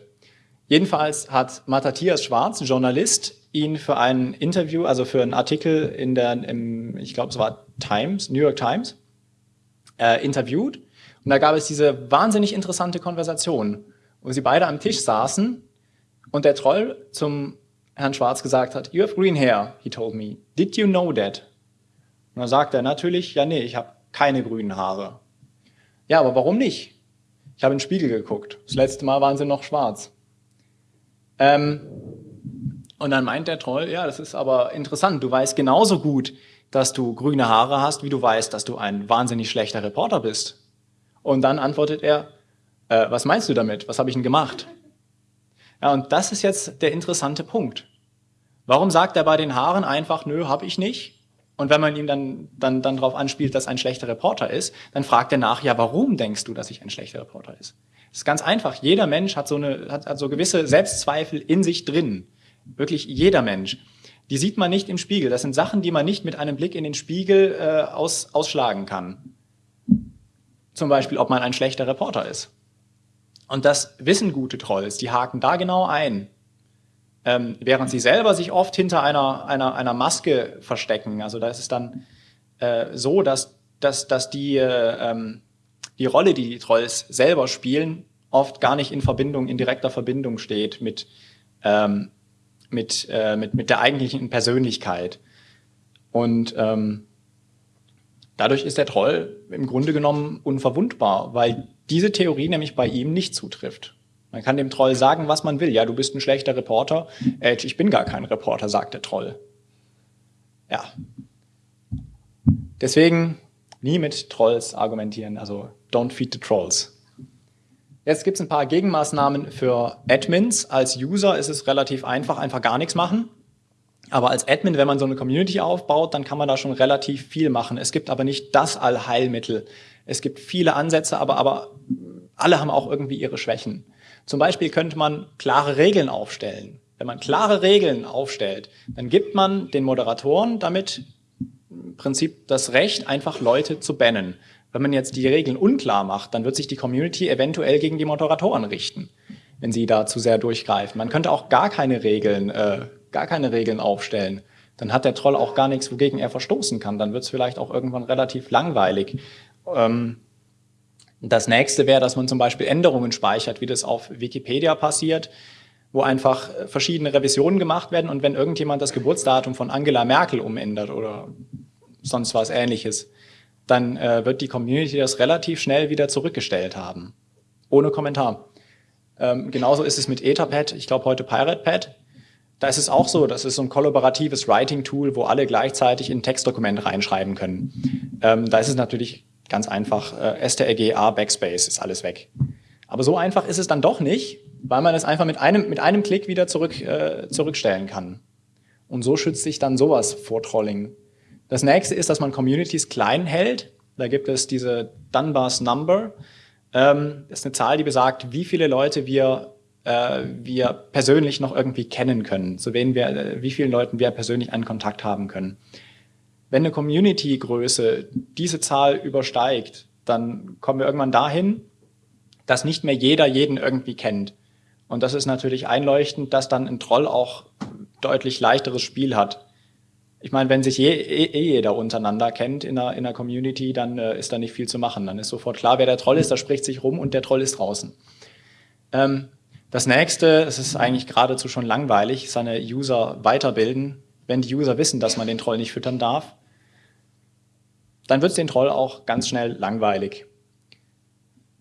Jedenfalls hat Matthias Schwarz, ein Journalist, ihn für ein Interview, also für einen Artikel in der, im, ich glaube es war Times, New York Times, äh, interviewt. Und da gab es diese wahnsinnig interessante Konversation, wo sie beide am Tisch saßen und der Troll zum Herrn Schwarz gesagt hat, you have green hair, he told me. Did you know that? Und dann sagt er natürlich, ja nee, ich habe keine grünen Haare. Ja, aber warum nicht? Ich habe in den Spiegel geguckt. Das letzte Mal waren sie noch schwarz. Ähm, und dann meint der Troll, ja, das ist aber interessant. Du weißt genauso gut, dass du grüne Haare hast, wie du weißt, dass du ein wahnsinnig schlechter Reporter bist. Und dann antwortet er, äh, was meinst du damit? Was habe ich denn gemacht? Ja, und das ist jetzt der interessante Punkt. Warum sagt er bei den Haaren einfach, nö, habe ich nicht? Und wenn man ihm dann, dann, dann darauf anspielt, dass ein schlechter Reporter ist, dann fragt er nach, ja, warum denkst du, dass ich ein schlechter Reporter ist? Das ist ganz einfach. Jeder Mensch hat so, eine, hat, hat so gewisse Selbstzweifel in sich drin. Wirklich jeder Mensch. Die sieht man nicht im Spiegel. Das sind Sachen, die man nicht mit einem Blick in den Spiegel äh, aus, ausschlagen kann. Zum Beispiel, ob man ein schlechter Reporter ist. Und das wissen gute Trolls. Die haken da genau ein ähm, während sie selber sich oft hinter einer, einer, einer Maske verstecken. Also da ist es dann äh, so, dass, dass, dass die, äh, ähm, die Rolle, die die Trolls selber spielen, oft gar nicht in Verbindung, in direkter Verbindung steht mit, ähm, mit, äh, mit, mit der eigentlichen Persönlichkeit. Und ähm, dadurch ist der Troll im Grunde genommen unverwundbar, weil diese Theorie nämlich bei ihm nicht zutrifft. Man kann dem Troll sagen, was man will. Ja, du bist ein schlechter Reporter. Äh, ich bin gar kein Reporter, sagt der Troll. Ja. Deswegen nie mit Trolls argumentieren. Also don't feed the Trolls. Jetzt gibt es ein paar Gegenmaßnahmen für Admins. Als User ist es relativ einfach, einfach gar nichts machen. Aber als Admin, wenn man so eine Community aufbaut, dann kann man da schon relativ viel machen. Es gibt aber nicht das Allheilmittel. Es gibt viele Ansätze, aber, aber alle haben auch irgendwie ihre Schwächen. Zum Beispiel könnte man klare Regeln aufstellen. Wenn man klare Regeln aufstellt, dann gibt man den Moderatoren damit im Prinzip das Recht, einfach Leute zu bannen. Wenn man jetzt die Regeln unklar macht, dann wird sich die Community eventuell gegen die Moderatoren richten, wenn sie da zu sehr durchgreifen. Man könnte auch gar keine Regeln, äh, gar keine Regeln aufstellen. dann hat der Troll auch gar nichts, wogegen er verstoßen kann. Dann wird es vielleicht auch irgendwann relativ langweilig. Ähm, das nächste wäre, dass man zum Beispiel Änderungen speichert, wie das auf Wikipedia passiert, wo einfach verschiedene Revisionen gemacht werden und wenn irgendjemand das Geburtsdatum von Angela Merkel umändert oder sonst was ähnliches, dann äh, wird die Community das relativ schnell wieder zurückgestellt haben. Ohne Kommentar. Ähm, genauso ist es mit Etherpad, ich glaube heute PiratePad. Da ist es auch so, das ist so ein kollaboratives Writing-Tool, wo alle gleichzeitig in ein Textdokument reinschreiben können. Ähm, da ist es natürlich ganz einfach, äh, strg a Backspace ist alles weg. Aber so einfach ist es dann doch nicht, weil man es einfach mit einem, mit einem Klick wieder zurück, äh, zurückstellen kann. Und so schützt sich dann sowas vor Trolling. Das nächste ist, dass man Communities klein hält. Da gibt es diese Dunbar's Number. Ähm, das ist eine Zahl, die besagt, wie viele Leute wir, äh, wir persönlich noch irgendwie kennen können, zu wen wir, äh, wie vielen Leuten wir persönlich einen Kontakt haben können. Wenn eine Community-Größe diese Zahl übersteigt, dann kommen wir irgendwann dahin, dass nicht mehr jeder jeden irgendwie kennt. Und das ist natürlich einleuchtend, dass dann ein Troll auch deutlich leichteres Spiel hat. Ich meine, wenn sich je, eh, eh jeder untereinander kennt in einer, in einer Community, dann äh, ist da nicht viel zu machen. Dann ist sofort klar, wer der Troll ist, da spricht sich rum und der Troll ist draußen. Ähm, das nächste, es ist eigentlich geradezu schon langweilig, seine User weiterbilden. Wenn die User wissen, dass man den Troll nicht füttern darf, dann wird es den Troll auch ganz schnell langweilig.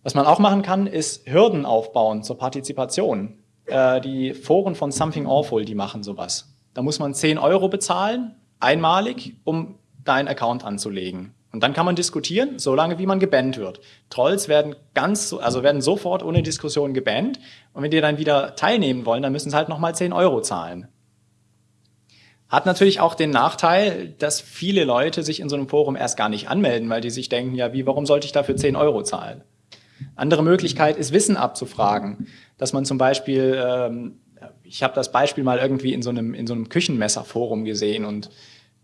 Was man auch machen kann, ist Hürden aufbauen zur Partizipation. Äh, die Foren von Something Awful, die machen sowas. Da muss man 10 Euro bezahlen, einmalig, um deinen Account anzulegen. Und dann kann man diskutieren, solange wie man gebannt wird. Trolls werden ganz, also werden sofort ohne Diskussion gebannt. Und wenn die dann wieder teilnehmen wollen, dann müssen sie halt nochmal 10 Euro zahlen. Hat natürlich auch den Nachteil, dass viele Leute sich in so einem Forum erst gar nicht anmelden, weil die sich denken, ja, wie, warum sollte ich dafür 10 Euro zahlen? Andere Möglichkeit ist, Wissen abzufragen. Dass man zum Beispiel, ähm, ich habe das Beispiel mal irgendwie in so einem, in so einem Küchenmesserforum gesehen und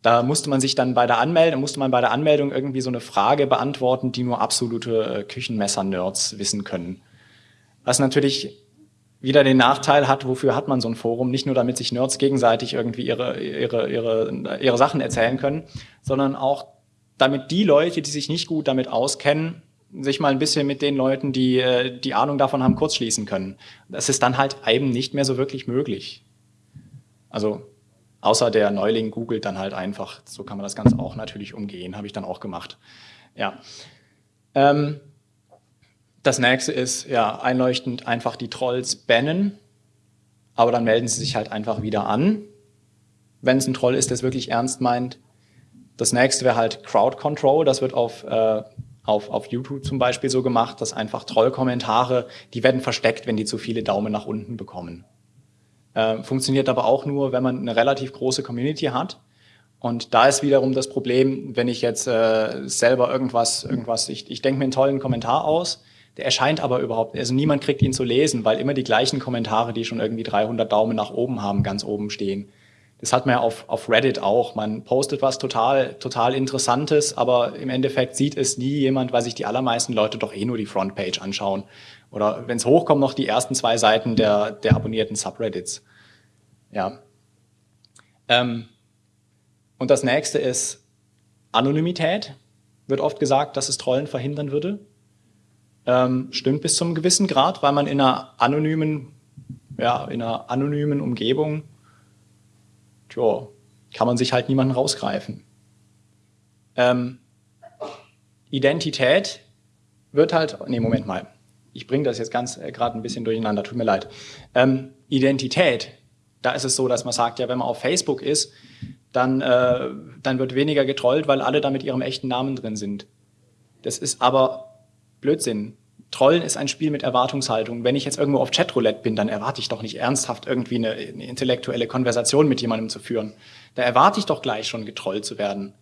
da musste man sich dann bei der Anmeldung, musste man bei der Anmeldung irgendwie so eine Frage beantworten, die nur absolute äh, Küchenmesser-Nerds wissen können. Was natürlich wieder den Nachteil hat, wofür hat man so ein Forum? Nicht nur, damit sich Nerds gegenseitig irgendwie ihre, ihre, ihre, ihre Sachen erzählen können, sondern auch damit die Leute, die sich nicht gut damit auskennen, sich mal ein bisschen mit den Leuten, die äh, die Ahnung davon haben, kurzschließen können. Das ist dann halt eben nicht mehr so wirklich möglich. Also außer der Neuling googelt dann halt einfach. So kann man das Ganze auch natürlich umgehen, habe ich dann auch gemacht. Ja. Ähm, das nächste ist, ja, einleuchtend einfach die Trolls bannen, aber dann melden sie sich halt einfach wieder an, wenn es ein Troll ist, der es wirklich ernst meint. Das nächste wäre halt Crowd Control, das wird auf äh, auf, auf YouTube zum Beispiel so gemacht, dass einfach Trollkommentare, die werden versteckt, wenn die zu viele Daumen nach unten bekommen. Äh, funktioniert aber auch nur, wenn man eine relativ große Community hat. Und da ist wiederum das Problem, wenn ich jetzt äh, selber irgendwas, irgendwas, ich, ich denke mir einen tollen Kommentar aus, der erscheint aber überhaupt, also niemand kriegt ihn zu lesen, weil immer die gleichen Kommentare, die schon irgendwie 300 Daumen nach oben haben, ganz oben stehen. Das hat man ja auf, auf Reddit auch. Man postet was total, total Interessantes, aber im Endeffekt sieht es nie jemand, weil sich die allermeisten Leute doch eh nur die Frontpage anschauen. Oder wenn es hochkommt, noch die ersten zwei Seiten der, der abonnierten Subreddits. Ja. Ähm, und das nächste ist Anonymität. Wird oft gesagt, dass es Trollen verhindern würde. Ähm, stimmt bis zum gewissen Grad, weil man in einer anonymen, ja, in einer anonymen Umgebung tja, kann man sich halt niemanden rausgreifen. Ähm, Identität wird halt, nee, Moment mal, ich bringe das jetzt ganz äh, gerade ein bisschen durcheinander, tut mir leid. Ähm, Identität, da ist es so, dass man sagt, ja, wenn man auf Facebook ist, dann, äh, dann wird weniger getrollt, weil alle da mit ihrem echten Namen drin sind. Das ist aber Blödsinn. Trollen ist ein Spiel mit Erwartungshaltung. Wenn ich jetzt irgendwo auf Chatroulette bin, dann erwarte ich doch nicht ernsthaft irgendwie eine, eine, intellektuelle Konversation mit jemandem zu führen. Da erwarte ich doch gleich schon getrollt zu werden.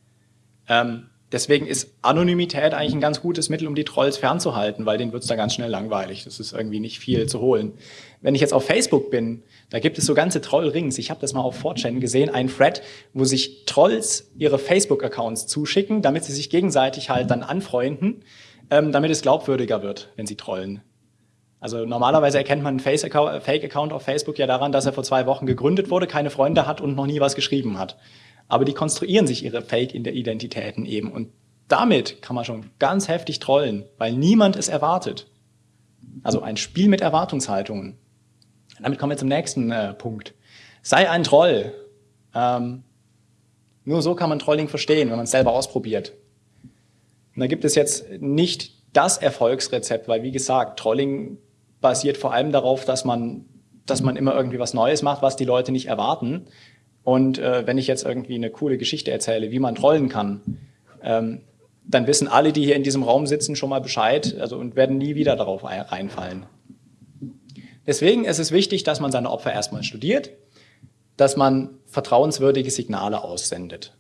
Ähm, deswegen ist Anonymität eigentlich ein ganz gutes Mittel, um die Trolls fernzuhalten, weil denen wird's da ganz schnell langweilig. Das ist irgendwie nicht viel zu holen. Wenn ich jetzt auf Facebook bin, da gibt es so ganze Trollrings. Ich habe das mal auf 4chan gesehen, ein Thread, wo sich Trolls ihre Facebook-Accounts zuschicken, damit sie sich gegenseitig halt dann anfreunden ähm, damit es glaubwürdiger wird, wenn sie trollen. Also normalerweise erkennt man einen Fake-Account auf Facebook ja daran, dass er vor zwei Wochen gegründet wurde, keine Freunde hat und noch nie was geschrieben hat. Aber die konstruieren sich ihre Fake-Identitäten eben. Und damit kann man schon ganz heftig trollen, weil niemand es erwartet. Also ein Spiel mit Erwartungshaltungen. Damit kommen wir zum nächsten äh, Punkt. Sei ein Troll. Ähm, nur so kann man Trolling verstehen, wenn man es selber ausprobiert. Und da gibt es jetzt nicht das Erfolgsrezept, weil wie gesagt, Trolling basiert vor allem darauf, dass man, dass man immer irgendwie was Neues macht, was die Leute nicht erwarten. Und äh, wenn ich jetzt irgendwie eine coole Geschichte erzähle, wie man trollen kann, ähm, dann wissen alle, die hier in diesem Raum sitzen, schon mal Bescheid also, und werden nie wieder darauf reinfallen. Deswegen ist es wichtig, dass man seine Opfer erstmal studiert, dass man vertrauenswürdige Signale aussendet.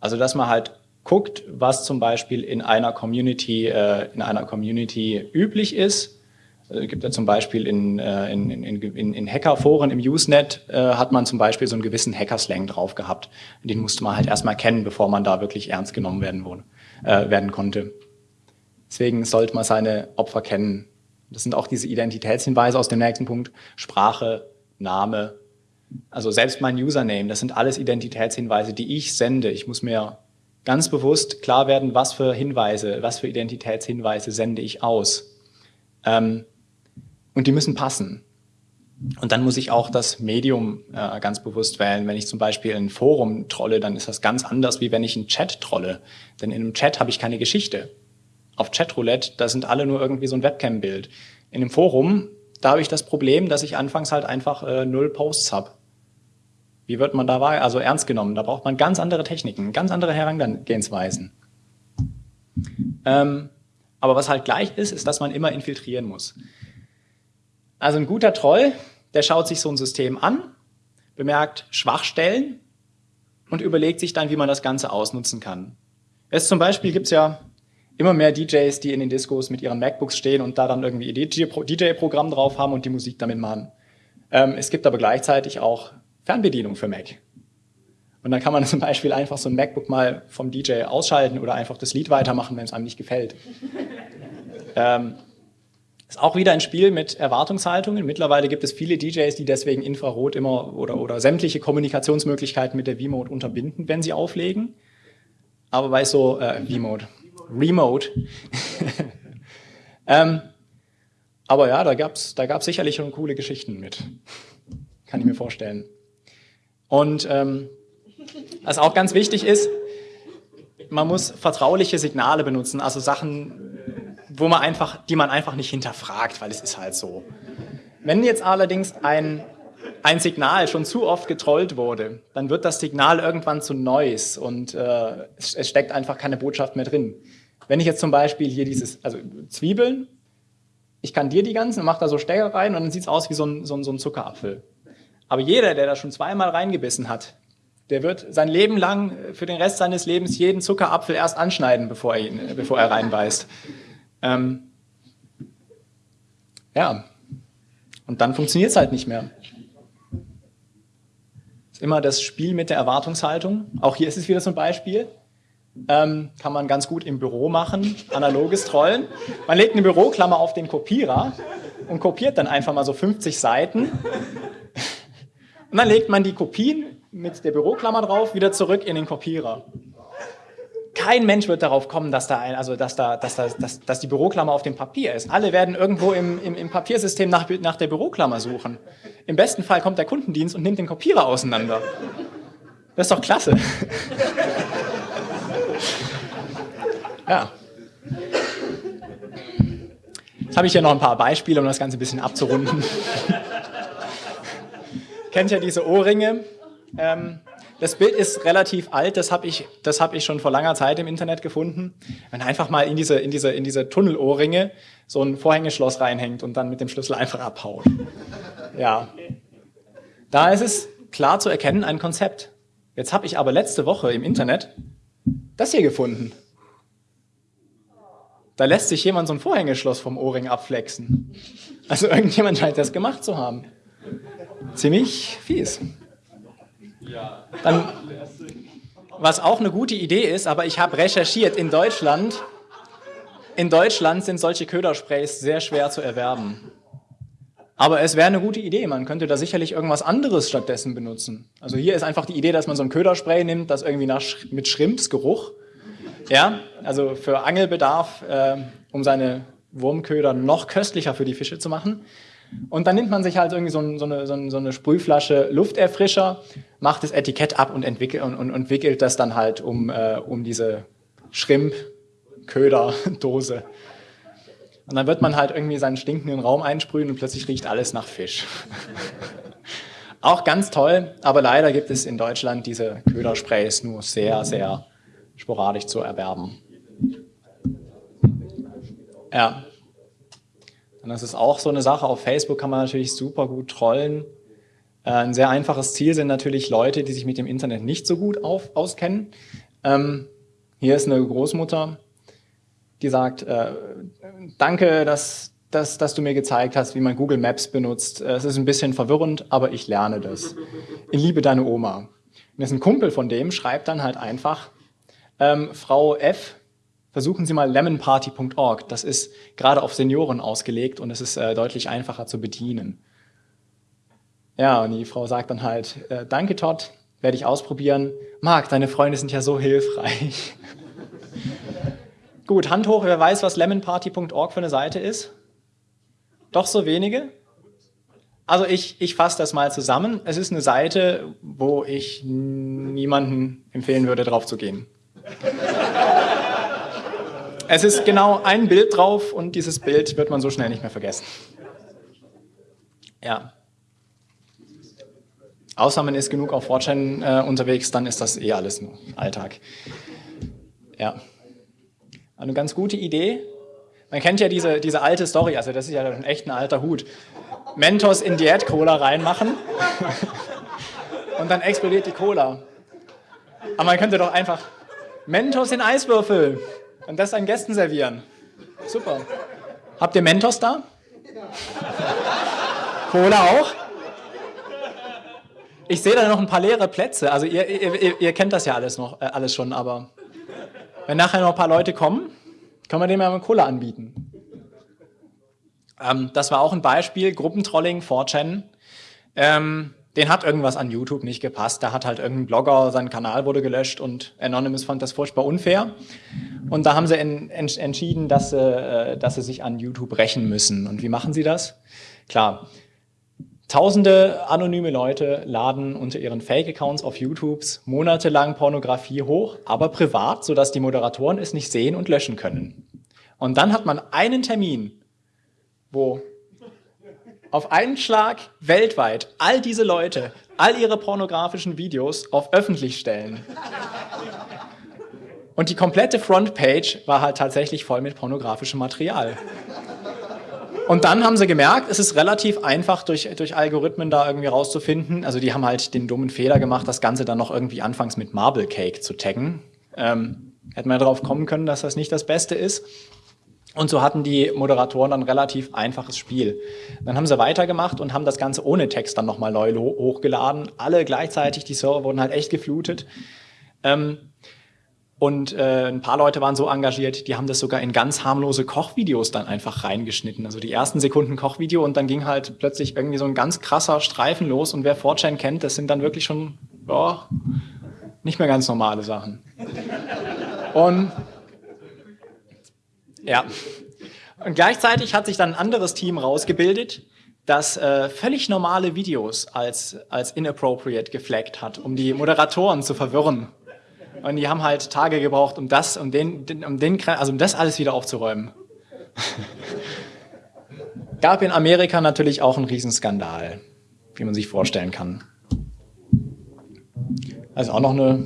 Also dass man halt guckt, was zum Beispiel in einer Community, äh, in einer Community üblich ist. Also gibt ja zum Beispiel in, äh, in, in, in, in Hackerforen im Usenet äh, hat man zum Beispiel so einen gewissen Hackerslang drauf gehabt. Den musste man halt erstmal kennen, bevor man da wirklich ernst genommen werden, wurde, äh, werden konnte. Deswegen sollte man seine Opfer kennen. Das sind auch diese Identitätshinweise aus dem nächsten Punkt. Sprache, Name. Also selbst mein Username, das sind alles Identitätshinweise, die ich sende. Ich muss mir ganz bewusst klar werden, was für Hinweise, was für Identitätshinweise sende ich aus. Ähm, und die müssen passen. Und dann muss ich auch das Medium äh, ganz bewusst wählen. Wenn ich zum Beispiel ein Forum trolle, dann ist das ganz anders, wie wenn ich einen Chat trolle. Denn in einem Chat habe ich keine Geschichte. Auf Chatroulette, da sind alle nur irgendwie so ein Webcam-Bild. In einem Forum, da habe ich das Problem, dass ich anfangs halt einfach äh, null Posts habe. Wie wird man da also ernst genommen? Da braucht man ganz andere Techniken, ganz andere Herangehensweisen. Ähm, aber was halt gleich ist, ist, dass man immer infiltrieren muss. Also ein guter Troll, der schaut sich so ein System an, bemerkt Schwachstellen und überlegt sich dann, wie man das Ganze ausnutzen kann. Es zum Beispiel gibt es ja immer mehr DJs, die in den Discos mit ihren MacBooks stehen und da dann irgendwie ihr DJ-Programm drauf haben und die Musik damit machen. Ähm, es gibt aber gleichzeitig auch Fernbedienung für Mac. Und dann kann man zum Beispiel einfach so ein MacBook mal vom DJ ausschalten oder einfach das Lied weitermachen, wenn es einem nicht gefällt. ähm, ist auch wieder ein Spiel mit Erwartungshaltungen. Mittlerweile gibt es viele DJs, die deswegen Infrarot immer oder, oder sämtliche Kommunikationsmöglichkeiten mit der V-Mode unterbinden, wenn sie auflegen. Aber bei so äh, V-Mode, Remote. ähm, aber ja, da gab es da gab's sicherlich schon coole Geschichten mit. Kann ich mir vorstellen. Und ähm, was auch ganz wichtig ist, man muss vertrauliche Signale benutzen, also Sachen, wo man einfach, die man einfach nicht hinterfragt, weil es ist halt so. Wenn jetzt allerdings ein, ein Signal schon zu oft getrollt wurde, dann wird das Signal irgendwann zu Noise und äh, es, es steckt einfach keine Botschaft mehr drin. Wenn ich jetzt zum Beispiel hier dieses, also Zwiebeln, ich kann dir die ganzen, mache da so Stecker rein und dann sieht es aus wie so ein, so, ein, so ein Zuckerapfel. Aber jeder, der da schon zweimal reingebissen hat, der wird sein Leben lang, äh, für den Rest seines Lebens, jeden Zuckerapfel erst anschneiden, bevor er, ihn, äh, bevor er reinbeißt. Ähm, ja, und dann funktioniert es halt nicht mehr. Ist immer das Spiel mit der Erwartungshaltung. Auch hier ist es wieder so ein Beispiel. Ähm, kann man ganz gut im Büro machen, analoges Trollen. Man legt eine Büroklammer auf den Kopierer und kopiert dann einfach mal so 50 Seiten und dann legt man die Kopien mit der Büroklammer drauf wieder zurück in den Kopierer. Kein Mensch wird darauf kommen, dass, da ein, also dass, da, dass, da, dass, dass die Büroklammer auf dem Papier ist. Alle werden irgendwo im, im, im Papiersystem nach, nach der Büroklammer suchen. Im besten Fall kommt der Kundendienst und nimmt den Kopierer auseinander. Das ist doch klasse. ja. Jetzt habe ich hier noch ein paar Beispiele, um das Ganze ein bisschen abzurunden kennt ja diese Ohrringe. Ähm, das Bild ist relativ alt, das habe ich, hab ich schon vor langer Zeit im Internet gefunden. Wenn einfach mal in diese, in diese, in diese Tunnelohrringe so ein Vorhängeschloss reinhängt und dann mit dem Schlüssel einfach abhaut. Ja. Da ist es klar zu erkennen, ein Konzept. Jetzt habe ich aber letzte Woche im Internet das hier gefunden. Da lässt sich jemand so ein Vorhängeschloss vom Ohrring abflexen. Also irgendjemand scheint das gemacht zu haben ziemlich fies. Dann, was auch eine gute Idee ist, aber ich habe recherchiert, in Deutschland, in Deutschland sind solche Ködersprays sehr schwer zu erwerben. Aber es wäre eine gute Idee. Man könnte da sicherlich irgendwas anderes stattdessen benutzen. Also hier ist einfach die Idee, dass man so ein Köderspray nimmt, das irgendwie nach, mit Schrimpsgeruch, ja, also für Angelbedarf, äh, um seine Wurmköder noch köstlicher für die Fische zu machen. Und dann nimmt man sich halt irgendwie so, ein, so, eine, so, eine, Sprühflasche Lufterfrischer, macht das Etikett ab und entwickelt, und, und entwickelt das dann halt um, äh, um diese Schrimp-Köder-Dose. Und dann wird man halt irgendwie seinen stinkenden Raum einsprühen und plötzlich riecht alles nach Fisch. Auch ganz toll, aber leider gibt es in Deutschland diese Ködersprays nur sehr, sehr sporadisch zu erwerben. Ja. Und das ist auch so eine Sache. Auf Facebook kann man natürlich super gut trollen. Äh, ein sehr einfaches Ziel sind natürlich Leute, die sich mit dem Internet nicht so gut auf, auskennen. Ähm, hier ist eine Großmutter, die sagt, äh, danke, dass, dass, dass du mir gezeigt hast, wie man Google Maps benutzt. Äh, es ist ein bisschen verwirrend, aber ich lerne das. Ich liebe deine Oma. Und ist ein Kumpel von dem, schreibt dann halt einfach, ähm, Frau F., versuchen Sie mal lemonparty.org. Das ist gerade auf Senioren ausgelegt und es ist äh, deutlich einfacher zu bedienen. Ja, und die Frau sagt dann halt, äh, danke Todd, werde ich ausprobieren. Marc, deine Freunde sind ja so hilfreich. Gut, Hand hoch, wer weiß, was lemonparty.org für eine Seite ist? Doch so wenige? Also ich, ich fasse das mal zusammen. Es ist eine Seite, wo ich niemanden empfehlen würde, drauf zu gehen. Es ist genau ein Bild drauf und dieses Bild wird man so schnell nicht mehr vergessen. Ja. Außer man ist genug auf Fortran äh, unterwegs, dann ist das eh alles nur Alltag. Ja. Eine ganz gute Idee. Man kennt ja diese, diese alte Story, also das ist ja ein echt ein alter Hut. Mentos in Diät-Cola reinmachen und dann explodiert die Cola. Aber man könnte doch einfach Mentos in Eiswürfel und das an Gästen servieren. Super. Habt ihr Mentos da? Cola auch? Ich sehe da noch ein paar leere Plätze. Also ihr, ihr, ihr kennt das ja alles noch, äh, alles schon, aber wenn nachher noch ein paar Leute kommen, können wir denen mal Cola anbieten. Ähm, das war auch ein Beispiel, Gruppentrolling, 4chan. Ähm, den hat irgendwas an YouTube nicht gepasst. Da hat halt irgendein Blogger, sein Kanal wurde gelöscht und Anonymous fand das furchtbar unfair. Und da haben sie en, en, entschieden, dass sie, äh, dass sie sich an YouTube rächen müssen. Und wie machen sie das? Klar, Tausende anonyme Leute laden unter ihren Fake-Accounts auf YouTubes monatelang Pornografie hoch, aber privat, sodass die Moderatoren es nicht sehen und löschen können. Und dann hat man einen Termin, wo auf einen Schlag weltweit all diese Leute all ihre pornografischen Videos auf öffentlich stellen. Und die komplette Frontpage war halt tatsächlich voll mit pornografischem Material. Und dann haben sie gemerkt, es ist relativ einfach durch, durch Algorithmen da irgendwie rauszufinden. Also die haben halt den dummen Fehler gemacht, das Ganze dann noch irgendwie anfangs mit Marble Cake zu taggen. Ähm, hätten wir darauf kommen können, dass das nicht das Beste ist. Und so hatten die Moderatoren dann relativ einfaches Spiel. Dann haben sie weitergemacht und haben das Ganze ohne Text dann nochmal neu hochgeladen. Alle gleichzeitig, die Server wurden halt echt geflutet. Ähm, und äh, ein paar Leute waren so engagiert, die haben das sogar in ganz harmlose Kochvideos dann einfach reingeschnitten. Also die ersten Sekunden Kochvideo und dann ging halt plötzlich irgendwie so ein ganz krasser Streifen los. Und wer 4 kennt, das sind dann wirklich schon oh, nicht mehr ganz normale Sachen. Und ja, und gleichzeitig hat sich dann ein anderes Team rausgebildet, das äh, völlig normale Videos als, als inappropriate geflaggt hat, um die Moderatoren zu verwirren. Und die haben halt Tage gebraucht, um das, um den, um den, also um das alles wieder aufzuräumen. Gab in Amerika natürlich auch einen Riesenskandal, wie man sich vorstellen kann. Also auch noch eine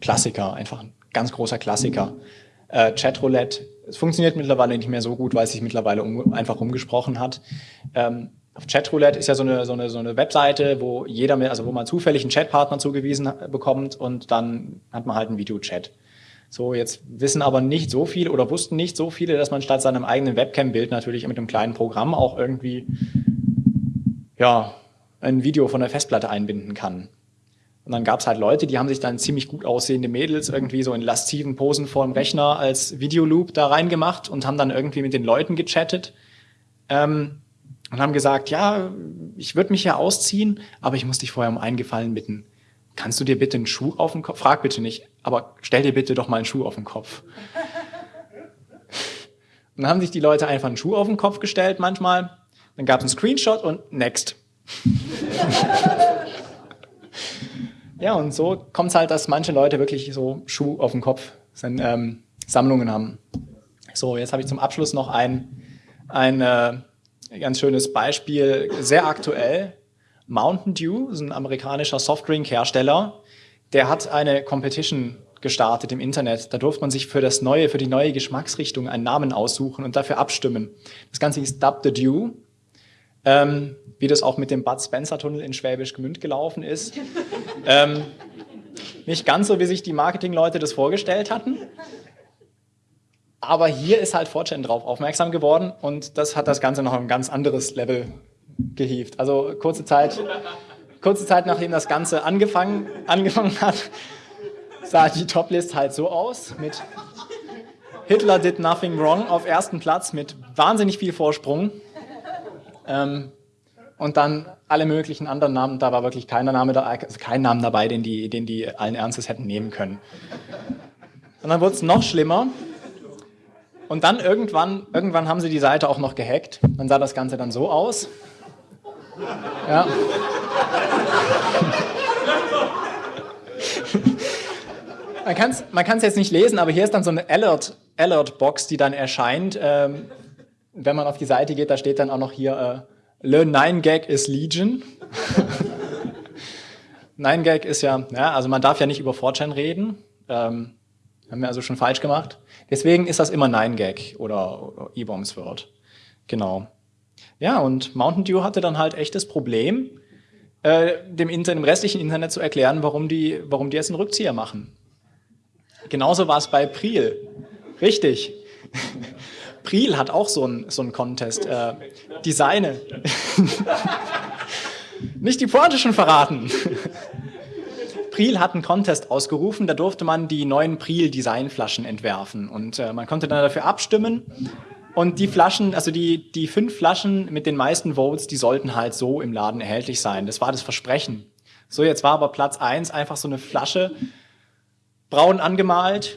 Klassiker, einfach ein ganz großer Klassiker. Äh, Chatroulette, es funktioniert mittlerweile nicht mehr so gut, weil es sich mittlerweile um, einfach umgesprochen hat. Ähm, Chatroulette ist ja so eine, so eine, so eine Webseite, wo jeder, also wo man zufällig einen Chatpartner zugewiesen bekommt und dann hat man halt einen Videochat. So, jetzt wissen aber nicht so viele oder wussten nicht so viele, dass man statt seinem eigenen Webcam-Bild natürlich mit einem kleinen Programm auch irgendwie, ja, ein Video von der Festplatte einbinden kann. Und dann gab es halt Leute, die haben sich dann ziemlich gut aussehende Mädels irgendwie so in lasziven Posen vor dem Rechner als Videoloop da reingemacht und haben dann irgendwie mit den Leuten gechattet. Ähm, und haben gesagt, ja, ich würde mich ja ausziehen, aber ich muss dich vorher um einen Gefallen bitten. Kannst du dir bitte einen Schuh auf den Kopf? Frag bitte nicht, aber stell dir bitte doch mal einen Schuh auf den Kopf. Und dann haben sich die Leute einfach einen Schuh auf den Kopf gestellt manchmal. Dann gab es einen Screenshot und next. ja, und so kommt es halt, dass manche Leute wirklich so Schuh auf den Kopf sind, ähm, Sammlungen haben. So, jetzt habe ich zum Abschluss noch ein, ein äh, ganz schönes Beispiel, sehr aktuell. Mountain Dew, ist ein amerikanischer Softdrink-Hersteller, der hat eine Competition gestartet im Internet. Da durfte man sich für das neue, für die neue Geschmacksrichtung einen Namen aussuchen und dafür abstimmen. Das Ganze hieß Dub the Dew. Ähm, wie das auch mit dem Bud Spencer Tunnel in Schwäbisch Gmünd gelaufen ist. ähm, nicht ganz so, wie sich die Marketingleute das vorgestellt hatten. Aber hier ist halt Fortune drauf aufmerksam geworden und das hat das Ganze noch ein ganz anderes Level gehievt. Also kurze Zeit, kurze Zeit nachdem das Ganze angefangen, angefangen hat, sah die Toplist halt so aus mit Hitler did nothing wrong auf ersten Platz mit wahnsinnig viel Vorsprung. Ähm, und dann alle möglichen anderen Namen, da war wirklich keiner Name da, also kein Name dabei, den die, den die allen Ernstes hätten nehmen können. Und dann wurde es noch schlimmer. Und dann irgendwann, irgendwann haben sie die Seite auch noch gehackt. Dann sah das Ganze dann so aus. Ja. man kann es man kann's jetzt nicht lesen, aber hier ist dann so eine Alert, Alert-Box, die dann erscheint. Ähm, wenn man auf die Seite geht, da steht dann auch noch hier, äh, Learn 9 Gag is Legion. 9 Gag ist ja, ja, also man darf ja nicht über 4chan reden. Ähm, haben wir also schon falsch gemacht. Deswegen ist das immer 9 Gag oder, oder E-Bombs Word. Genau. Ja, und Mountain Dew hatte dann halt echt das Problem, äh, dem, Internet, dem restlichen Internet zu erklären, warum die, warum die jetzt einen Rückzieher machen. Genauso war es bei Priel. Richtig. Priel hat auch so einen so Contest. Äh, Designe. Nicht die Pointe schon verraten. Priel hat einen Contest ausgerufen, da durfte man die neuen Priel Designflaschen entwerfen und äh, man konnte dann dafür abstimmen und die Flaschen, also die, die fünf Flaschen mit den meisten Votes, die sollten halt so im Laden erhältlich sein. Das war das Versprechen. So, jetzt war aber Platz eins einfach so eine Flasche, braun angemalt,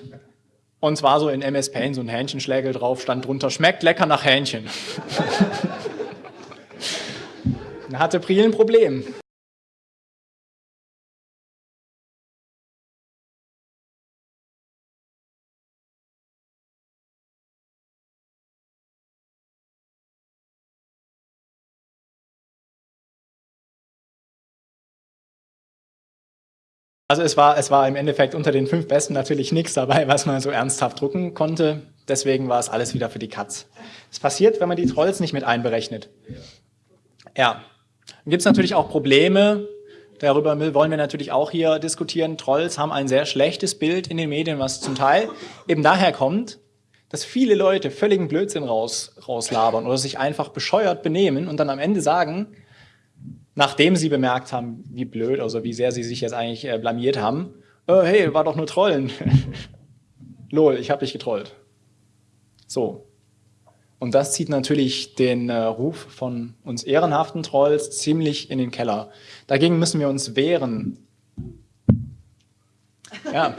und zwar so in MS Paint, so ein Hähnchenschlägel drauf, stand drunter, schmeckt lecker nach Hähnchen. da hatte Priel ein Problem. Also es war, es war im Endeffekt unter den fünf Besten natürlich nichts dabei, was man so ernsthaft drucken konnte. Deswegen war es alles wieder für die Katz. Es passiert, wenn man die Trolls nicht mit einberechnet. Ja, dann gibt es natürlich auch Probleme. Darüber wollen wir natürlich auch hier diskutieren. Trolls haben ein sehr schlechtes Bild in den Medien, was zum Teil eben daher kommt, dass viele Leute völligen Blödsinn raus, rauslabern oder sich einfach bescheuert benehmen und dann am Ende sagen, nachdem sie bemerkt haben, wie blöd, also wie sehr sie sich jetzt eigentlich äh, blamiert haben, äh, hey, war doch nur Trollen. Lol, ich habe dich getrollt. So. Und das zieht natürlich den äh, Ruf von uns ehrenhaften Trolls ziemlich in den Keller. Dagegen müssen wir uns wehren. Ja.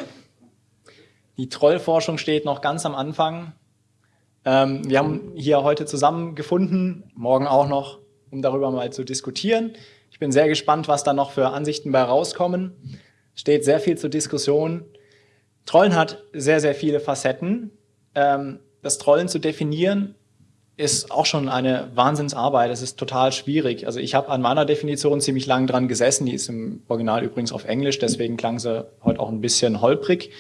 Die Trollforschung steht noch ganz am Anfang. Ähm, wir haben hier heute zusammengefunden, morgen auch noch, um darüber mal zu diskutieren. Ich bin sehr gespannt, was da noch für Ansichten bei rauskommen. Steht sehr viel zur Diskussion. Trollen hat sehr, sehr viele Facetten. Ähm, das Trollen zu definieren ist auch schon eine Wahnsinnsarbeit. Es ist total schwierig. Also ich habe an meiner Definition ziemlich lang dran gesessen. Die ist im Original übrigens auf Englisch, deswegen klang sie heute auch ein bisschen holprig.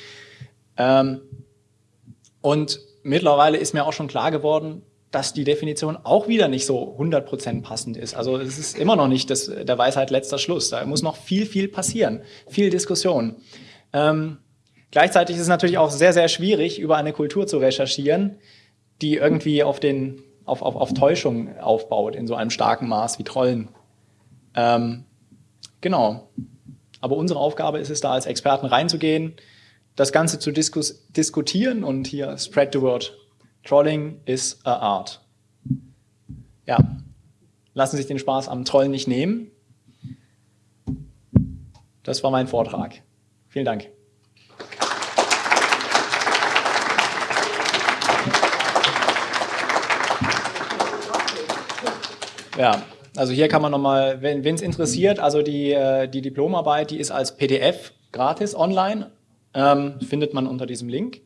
Ähm, und mittlerweile ist mir auch schon klar geworden, dass die Definition auch wieder nicht so 100% passend ist. Also es ist immer noch nicht das, der Weisheit letzter Schluss. Da muss noch viel, viel passieren, viel Diskussion. Ähm, gleichzeitig ist es natürlich auch sehr, sehr schwierig, über eine Kultur zu recherchieren, die irgendwie auf, den, auf, auf, auf Täuschung aufbaut, in so einem starken Maß wie Trollen. Ähm, genau. Aber unsere Aufgabe ist es da, als Experten reinzugehen, das Ganze zu diskus diskutieren und hier spread the word Trolling is a art. Ja, lassen sich den Spaß am Trollen nicht nehmen. Das war mein Vortrag. Vielen Dank. Ja, also hier kann man nochmal, wenn es interessiert, also die, äh, die Diplomarbeit, die ist als PDF gratis online, ähm, findet man unter diesem Link.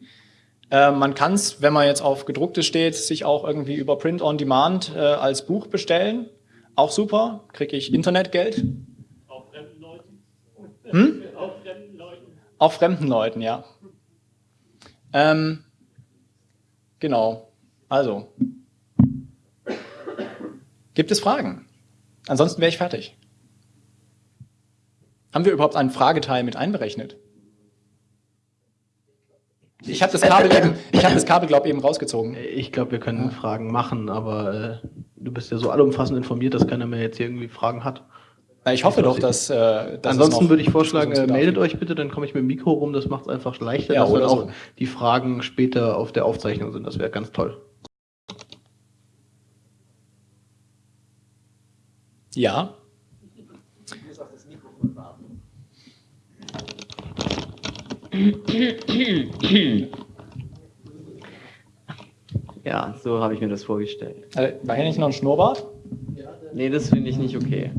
Äh, man kann es, wenn man jetzt auf gedrucktes steht, sich auch irgendwie über Print on Demand äh, als Buch bestellen. Auch super, kriege ich Internetgeld. Auf fremden Leuten? Hm? Auf fremden Leuten? Auf fremden Leuten, ja. Ähm, genau, also. Gibt es Fragen? Ansonsten wäre ich fertig. Haben wir überhaupt einen Frageteil mit einberechnet? Ich habe das Kabel eben, ich habe das Kabel, glaube ich, eben rausgezogen. Ich glaube, wir können Fragen machen, aber äh, du bist ja so allumfassend informiert, dass keiner mehr jetzt hier irgendwie Fragen hat. Na, ich hoffe doch, dass. Äh, dass Ansonsten würde ich vorschlagen, äh, meldet euch bitte, dann komme ich mit dem Mikro rum. Das macht es einfach leichter, ja, dass dann auch so. die Fragen später auf der Aufzeichnung sind. Das wäre ganz toll. Ja. Ja, so habe ich mir das vorgestellt. Also, war hier nicht noch ein Schnurrbart? Nee, das finde ich nicht okay.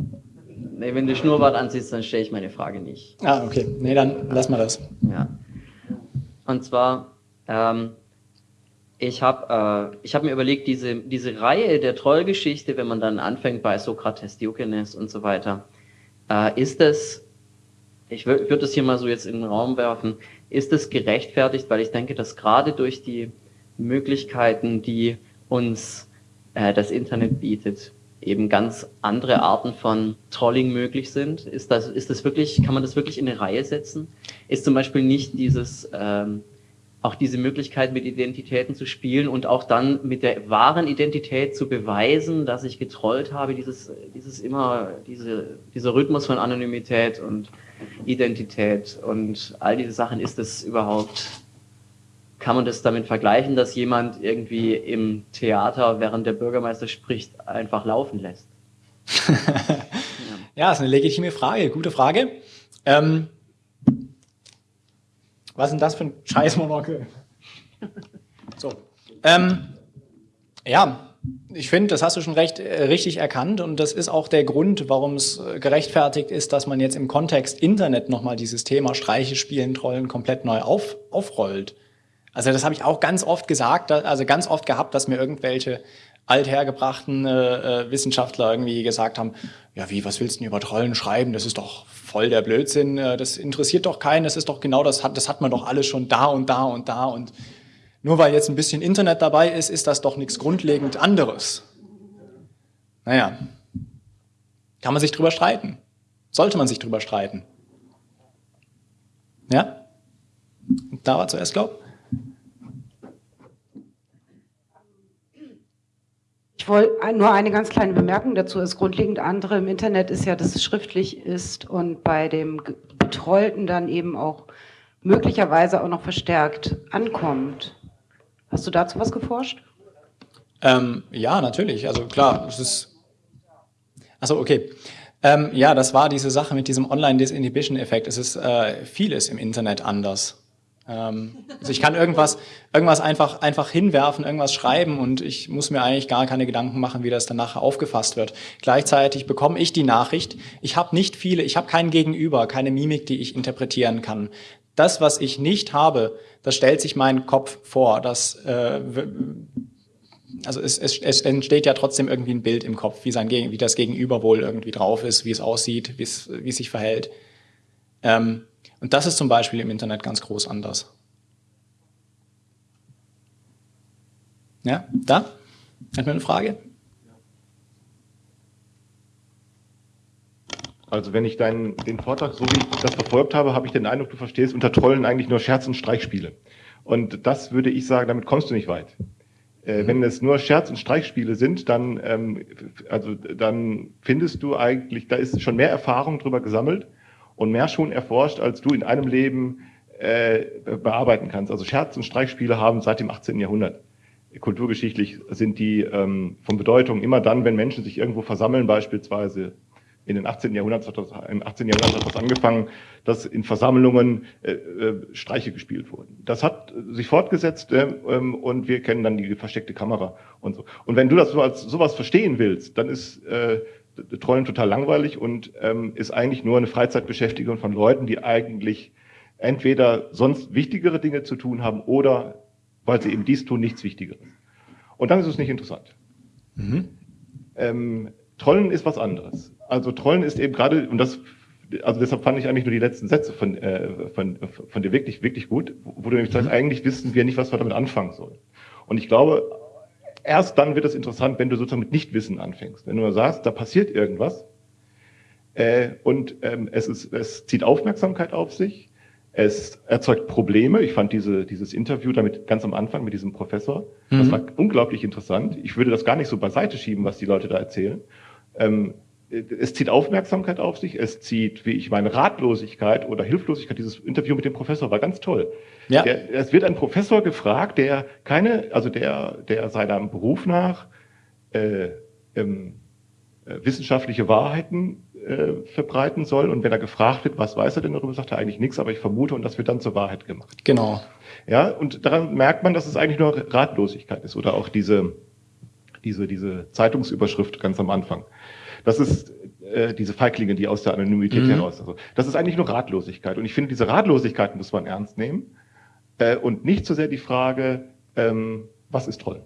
Nee, wenn du Schnurrbart anziehst, dann stelle ich meine Frage nicht. Ah, okay. Nee, dann lass mal das. Ja. Und zwar, ähm, ich habe äh, hab mir überlegt, diese, diese Reihe der Trollgeschichte, wenn man dann anfängt bei Sokrates, Diogenes und so weiter, äh, ist das, ich würde würd das hier mal so jetzt in den Raum werfen, ist es gerechtfertigt, weil ich denke, dass gerade durch die Möglichkeiten, die uns äh, das Internet bietet, eben ganz andere Arten von Trolling möglich sind. Ist das, ist das wirklich, kann man das wirklich in eine Reihe setzen? Ist zum Beispiel nicht dieses ähm, auch diese Möglichkeit, mit Identitäten zu spielen und auch dann mit der wahren Identität zu beweisen, dass ich getrollt habe, dieses, dieses immer, diese, dieser Rhythmus von Anonymität und Identität und all diese Sachen, ist es überhaupt, kann man das damit vergleichen, dass jemand irgendwie im Theater, während der Bürgermeister spricht, einfach laufen lässt? ja. ist eine legitime Frage, gute Frage. Ähm, was ist denn das für ein Scheißmonokel? So. Ähm, ja, ich finde, das hast du schon recht äh, richtig erkannt und das ist auch der Grund, warum es äh, gerechtfertigt ist, dass man jetzt im Kontext Internet nochmal dieses Thema Streiche spielen, Trollen komplett neu auf, aufrollt. Also das habe ich auch ganz oft gesagt, also ganz oft gehabt, dass mir irgendwelche althergebrachten äh, äh, Wissenschaftler irgendwie gesagt haben, ja wie, was willst du denn über Trollen schreiben, das ist doch voll der Blödsinn, äh, das interessiert doch keinen, das ist doch genau das, das hat man doch alles schon da und da und da und nur weil jetzt ein bisschen Internet dabei ist, ist das doch nichts grundlegend anderes. Naja, kann man sich drüber streiten. Sollte man sich drüber streiten. Ja? Da war zuerst, glaub. Wollte nur eine ganz kleine Bemerkung dazu. Das grundlegend andere im Internet ist ja, dass es schriftlich ist und bei dem Betrollten dann eben auch möglicherweise auch noch verstärkt ankommt. Hast du dazu was geforscht? Ähm, ja, natürlich. Also klar, es ist. Achso, okay. Ähm, ja, das war diese Sache mit diesem Online-Disinhibition-Effekt. Es ist äh, vieles im Internet anders. Ähm, also ich kann irgendwas, irgendwas einfach, einfach hinwerfen, irgendwas schreiben und ich muss mir eigentlich gar keine Gedanken machen, wie das dann nachher aufgefasst wird. Gleichzeitig bekomme ich die Nachricht, ich habe nicht viele, ich habe kein Gegenüber, keine Mimik, die ich interpretieren kann. Das, was ich nicht habe, das stellt sich mein Kopf vor. Das, äh, also es, es, es entsteht ja trotzdem irgendwie ein Bild im Kopf, wie, sein, wie das Gegenüber wohl irgendwie drauf ist, wie es aussieht, wie es, wie es sich verhält. Ähm, und das ist zum Beispiel im Internet ganz groß anders. Ja, da? Hat mir eine Frage? Also wenn ich deinen, den Vortrag, so wie ich das verfolgt habe, habe ich den Eindruck, du verstehst unter Trollen eigentlich nur Scherz und Streichspiele. Und das würde ich sagen, damit kommst du nicht weit. Äh, mhm. Wenn es nur Scherz- und Streichspiele sind, dann, ähm, also, dann findest du eigentlich, da ist schon mehr Erfahrung drüber gesammelt und mehr schon erforscht, als du in einem Leben äh, bearbeiten kannst. Also Scherz- und Streichspiele haben seit dem 18. Jahrhundert kulturgeschichtlich sind die ähm, von Bedeutung immer dann, wenn Menschen sich irgendwo versammeln, beispielsweise in den 18. Jahrhundert, im 18. Jahrhundert hat das angefangen, dass in Versammlungen äh, äh, Streiche gespielt wurden. Das hat sich fortgesetzt äh, ähm, und wir kennen dann die versteckte Kamera und so. Und wenn du das so als sowas verstehen willst, dann ist äh, Trollen total langweilig und ähm, ist eigentlich nur eine Freizeitbeschäftigung von Leuten, die eigentlich entweder sonst wichtigere Dinge zu tun haben oder weil sie eben dies tun, nichts Wichtigeres. Und dann ist es nicht interessant. Mhm. Ähm, Trollen ist was anderes. Also Trollen ist eben gerade, und das, also deshalb fand ich eigentlich nur die letzten Sätze von, äh, von, von dir wirklich, wirklich gut, wo du nämlich sagst, mhm. eigentlich wissen wir nicht, was wir damit anfangen sollen. Und ich glaube, erst dann wird es interessant, wenn du sozusagen mit Nichtwissen anfängst. Wenn du sagst, da passiert irgendwas, äh, und ähm, es, ist, es zieht Aufmerksamkeit auf sich, es erzeugt Probleme. Ich fand diese, dieses Interview damit ganz am Anfang mit diesem Professor, mhm. das war unglaublich interessant. Ich würde das gar nicht so beiseite schieben, was die Leute da erzählen. Ähm, es zieht Aufmerksamkeit auf sich, es zieht, wie ich meine, Ratlosigkeit oder Hilflosigkeit. Dieses Interview mit dem Professor war ganz toll. Ja. Der, es wird ein Professor gefragt, der keine, also der, der seinem Beruf nach äh, ähm, äh, wissenschaftliche Wahrheiten äh, verbreiten soll. Und wenn er gefragt wird, was weiß er denn darüber, sagt er eigentlich nichts, aber ich vermute und das wird dann zur Wahrheit gemacht. Genau. Ja, und daran merkt man, dass es eigentlich nur Ratlosigkeit ist oder auch diese, diese, diese Zeitungsüberschrift ganz am Anfang. Das ist äh, diese Feiglinge, die aus der Anonymität mhm. heraus. Also, das ist eigentlich nur Ratlosigkeit. Und ich finde, diese Ratlosigkeit muss man ernst nehmen äh, und nicht so sehr die Frage, ähm, was ist toll?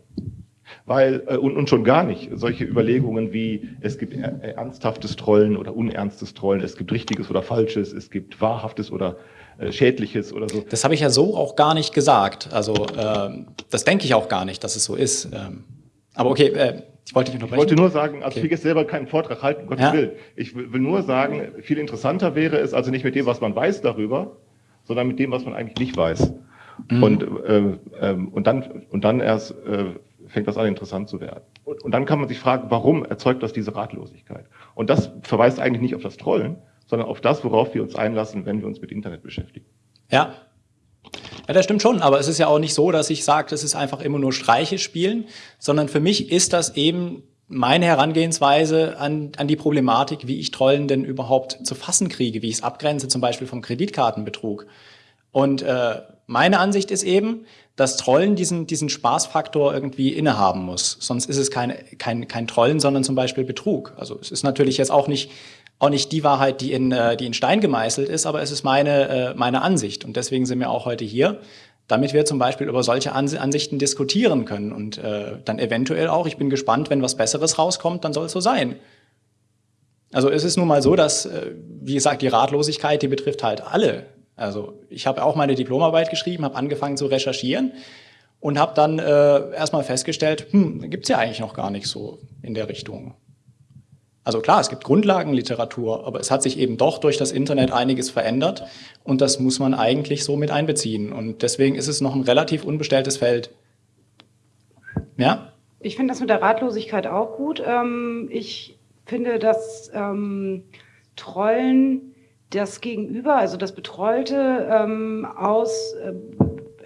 Weil, äh, und, und schon gar nicht solche Überlegungen wie, es gibt ernsthaftes Trollen oder unernstes Trollen, es gibt richtiges oder falsches, es gibt wahrhaftes oder äh, schädliches oder so. Das habe ich ja so auch gar nicht gesagt. Also äh, das denke ich auch gar nicht, dass es so ist. Ähm, aber okay, äh, ich wollte dich Ich wollte nur sagen, also okay. ich will jetzt selber keinen Vortrag halten, Gottes ja. Willen. Ich will nur sagen, viel interessanter wäre es also nicht mit dem, was man weiß darüber, sondern mit dem, was man eigentlich nicht weiß. Mhm. Und, äh, äh, und, dann, und dann erst äh, fängt das an, interessant zu werden. Und, und dann kann man sich fragen, warum erzeugt das diese Ratlosigkeit? Und das verweist eigentlich nicht auf das Trollen, sondern auf das, worauf wir uns einlassen, wenn wir uns mit Internet beschäftigen. Ja. Ja, das stimmt schon, aber es ist ja auch nicht so, dass ich sage, das ist einfach immer nur Streiche spielen, sondern für mich ist das eben meine Herangehensweise an, an die Problematik, wie ich Trollen denn überhaupt zu fassen kriege, wie ich es abgrenze, zum Beispiel vom Kreditkartenbetrug. Und äh, meine Ansicht ist eben, dass Trollen diesen, diesen Spaßfaktor irgendwie innehaben muss. Sonst ist es kein, kein, kein Trollen, sondern zum Beispiel Betrug. Also es ist natürlich jetzt auch nicht, auch nicht die Wahrheit, die in, äh, die in Stein gemeißelt ist, aber es ist meine, äh, meine Ansicht. Und deswegen sind wir auch heute hier, damit wir zum Beispiel über solche Ansichten diskutieren können. Und äh, dann eventuell auch, ich bin gespannt, wenn was Besseres rauskommt, dann soll es so sein. Also es ist nun mal so, dass, äh, wie gesagt, die Ratlosigkeit, die betrifft halt alle. Also ich habe auch meine Diplomarbeit geschrieben, habe angefangen zu recherchieren und habe dann äh, erstmal festgestellt, hm, gibt es ja eigentlich noch gar nicht so in der Richtung. Also klar, es gibt Grundlagenliteratur, aber es hat sich eben doch durch das Internet einiges verändert und das muss man eigentlich so mit einbeziehen. Und deswegen ist es noch ein relativ unbestelltes Feld. Ja? Ich finde das mit der Ratlosigkeit auch gut. Ähm, ich finde, dass ähm, Trollen das Gegenüber, also das Betrollte ähm, aus, äh,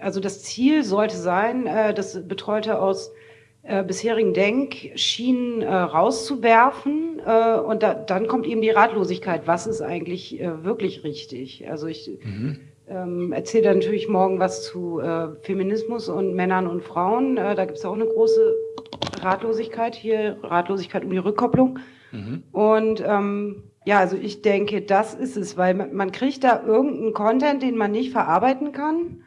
also das Ziel sollte sein, äh, das Betrollte aus äh, bisherigen Denkschienen äh, rauszuwerfen äh, und da, dann kommt eben die Ratlosigkeit, was ist eigentlich äh, wirklich richtig? Also ich mhm. ähm, erzähle natürlich morgen was zu äh, Feminismus und Männern und Frauen. Äh, da gibt es auch eine große Ratlosigkeit hier, Ratlosigkeit um die Rückkopplung. Mhm. Und ähm, ja, also ich denke, das ist es, weil man, man kriegt da irgendeinen Content, den man nicht verarbeiten kann.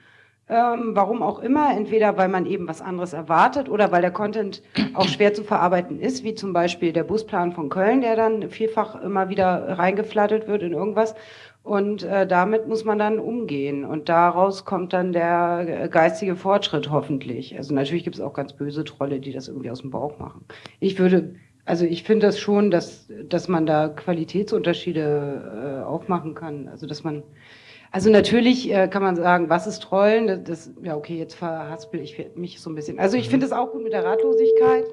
Ähm, warum auch immer, entweder weil man eben was anderes erwartet oder weil der Content auch schwer zu verarbeiten ist, wie zum Beispiel der Busplan von Köln, der dann vielfach immer wieder reingeflattert wird in irgendwas. Und äh, damit muss man dann umgehen. Und daraus kommt dann der geistige Fortschritt hoffentlich. Also natürlich gibt es auch ganz böse Trolle, die das irgendwie aus dem Bauch machen. Ich würde also ich finde das schon, dass, dass man da Qualitätsunterschiede äh, aufmachen kann. Also dass man, also natürlich äh, kann man sagen, was ist Trollen? Das, das ja okay, jetzt verhaspel ich mich so ein bisschen. Also ich finde es auch gut mit der Ratlosigkeit.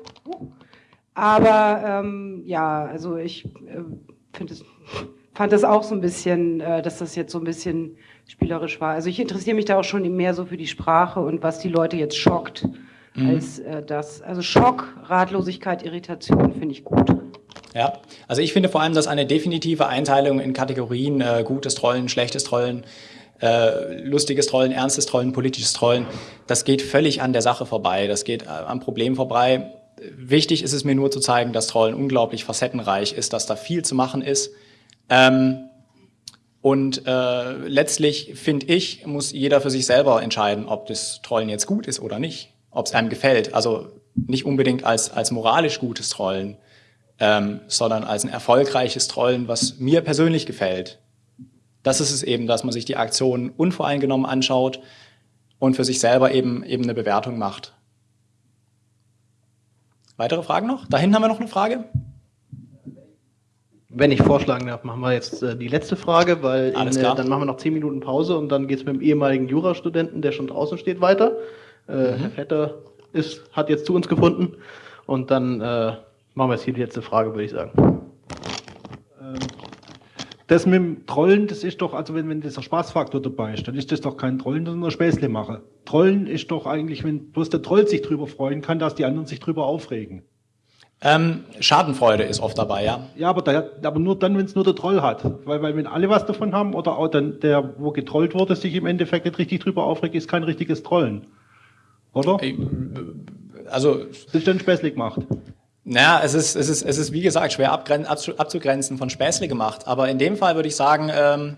Aber ähm, ja, also ich äh, finde es fand das auch so ein bisschen, äh, dass das jetzt so ein bisschen spielerisch war. Also ich interessiere mich da auch schon mehr so für die Sprache und was die Leute jetzt schockt mhm. als äh, das. Also Schock, Ratlosigkeit, Irritation finde ich gut. Ja, also ich finde vor allem, dass eine definitive Einteilung in Kategorien äh, gutes Trollen, schlechtes Trollen, äh, lustiges Trollen, ernstes Trollen, politisches Trollen, das geht völlig an der Sache vorbei, das geht äh, am Problem vorbei. Wichtig ist es mir nur zu zeigen, dass Trollen unglaublich facettenreich ist, dass da viel zu machen ist. Ähm, und äh, letztlich, finde ich, muss jeder für sich selber entscheiden, ob das Trollen jetzt gut ist oder nicht, ob es einem gefällt. Also nicht unbedingt als, als moralisch gutes Trollen, ähm, sondern als ein erfolgreiches Trollen, was mir persönlich gefällt. Das ist es eben, dass man sich die Aktion unvoreingenommen anschaut und für sich selber eben, eben eine Bewertung macht. Weitere Fragen noch? Da hinten haben wir noch eine Frage. Wenn ich vorschlagen darf, machen wir jetzt äh, die letzte Frage, weil in, äh, dann machen wir noch zehn Minuten Pause und dann geht es mit dem ehemaligen Jurastudenten, der schon draußen steht, weiter. Äh, mhm. Herr Vetter ist, hat jetzt zu uns gefunden und dann äh, machen wir jetzt hier die letzte Frage, würde ich sagen. Ähm, das mit dem Trollen, das ist doch, also wenn, wenn dieser Spaßfaktor dabei ist, dann ist das doch kein Trollen, sondern ein Späßle machen. Trollen ist doch eigentlich, wenn bloß der Troll sich drüber freuen kann, dass die anderen sich drüber aufregen. Ähm, Schadenfreude ist oft dabei, ja. Ja, aber, da, aber nur dann, wenn es nur der Troll hat. Weil, weil wenn alle was davon haben oder auch dann der, wo getrollt wurde, sich im Endeffekt nicht richtig drüber aufregt, ist kein richtiges Trollen. Oder? Also. Das ist dann späßlich gemacht. Naja, es ist, es ist, es ist wie gesagt schwer abzugrenzen von Späßle gemacht. Aber in dem Fall würde ich sagen, ähm,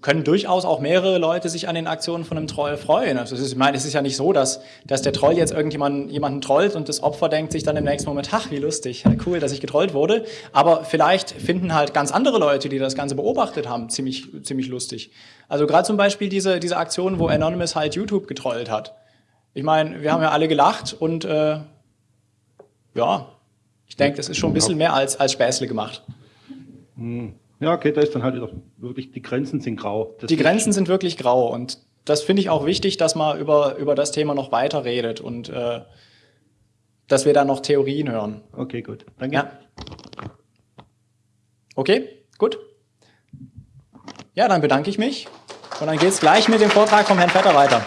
können durchaus auch mehrere Leute sich an den Aktionen von einem Troll freuen. Also ist, ich meine, es ist ja nicht so, dass, dass der Troll jetzt irgendjemanden jemanden trollt und das Opfer denkt sich dann im nächsten Moment, ach, wie lustig, cool, dass ich getrollt wurde. Aber vielleicht finden halt ganz andere Leute, die das Ganze beobachtet haben, ziemlich, ziemlich lustig. Also gerade zum Beispiel diese, diese Aktion, wo Anonymous halt YouTube getrollt hat. Ich meine, wir haben ja alle gelacht und äh, ja, ich denke, das ist schon ein bisschen mehr als, als Späßle gemacht. Hm. Ja, okay, da ist dann halt wieder wirklich, die Grenzen sind grau. Das die Grenzen sind wirklich grau und das finde ich auch wichtig, dass man über, über das Thema noch weiter redet und äh, dass wir da noch Theorien hören. Okay, gut. Danke. Ja. Okay, gut. Ja, dann bedanke ich mich und dann geht es gleich mit dem Vortrag vom Herrn Vetter weiter.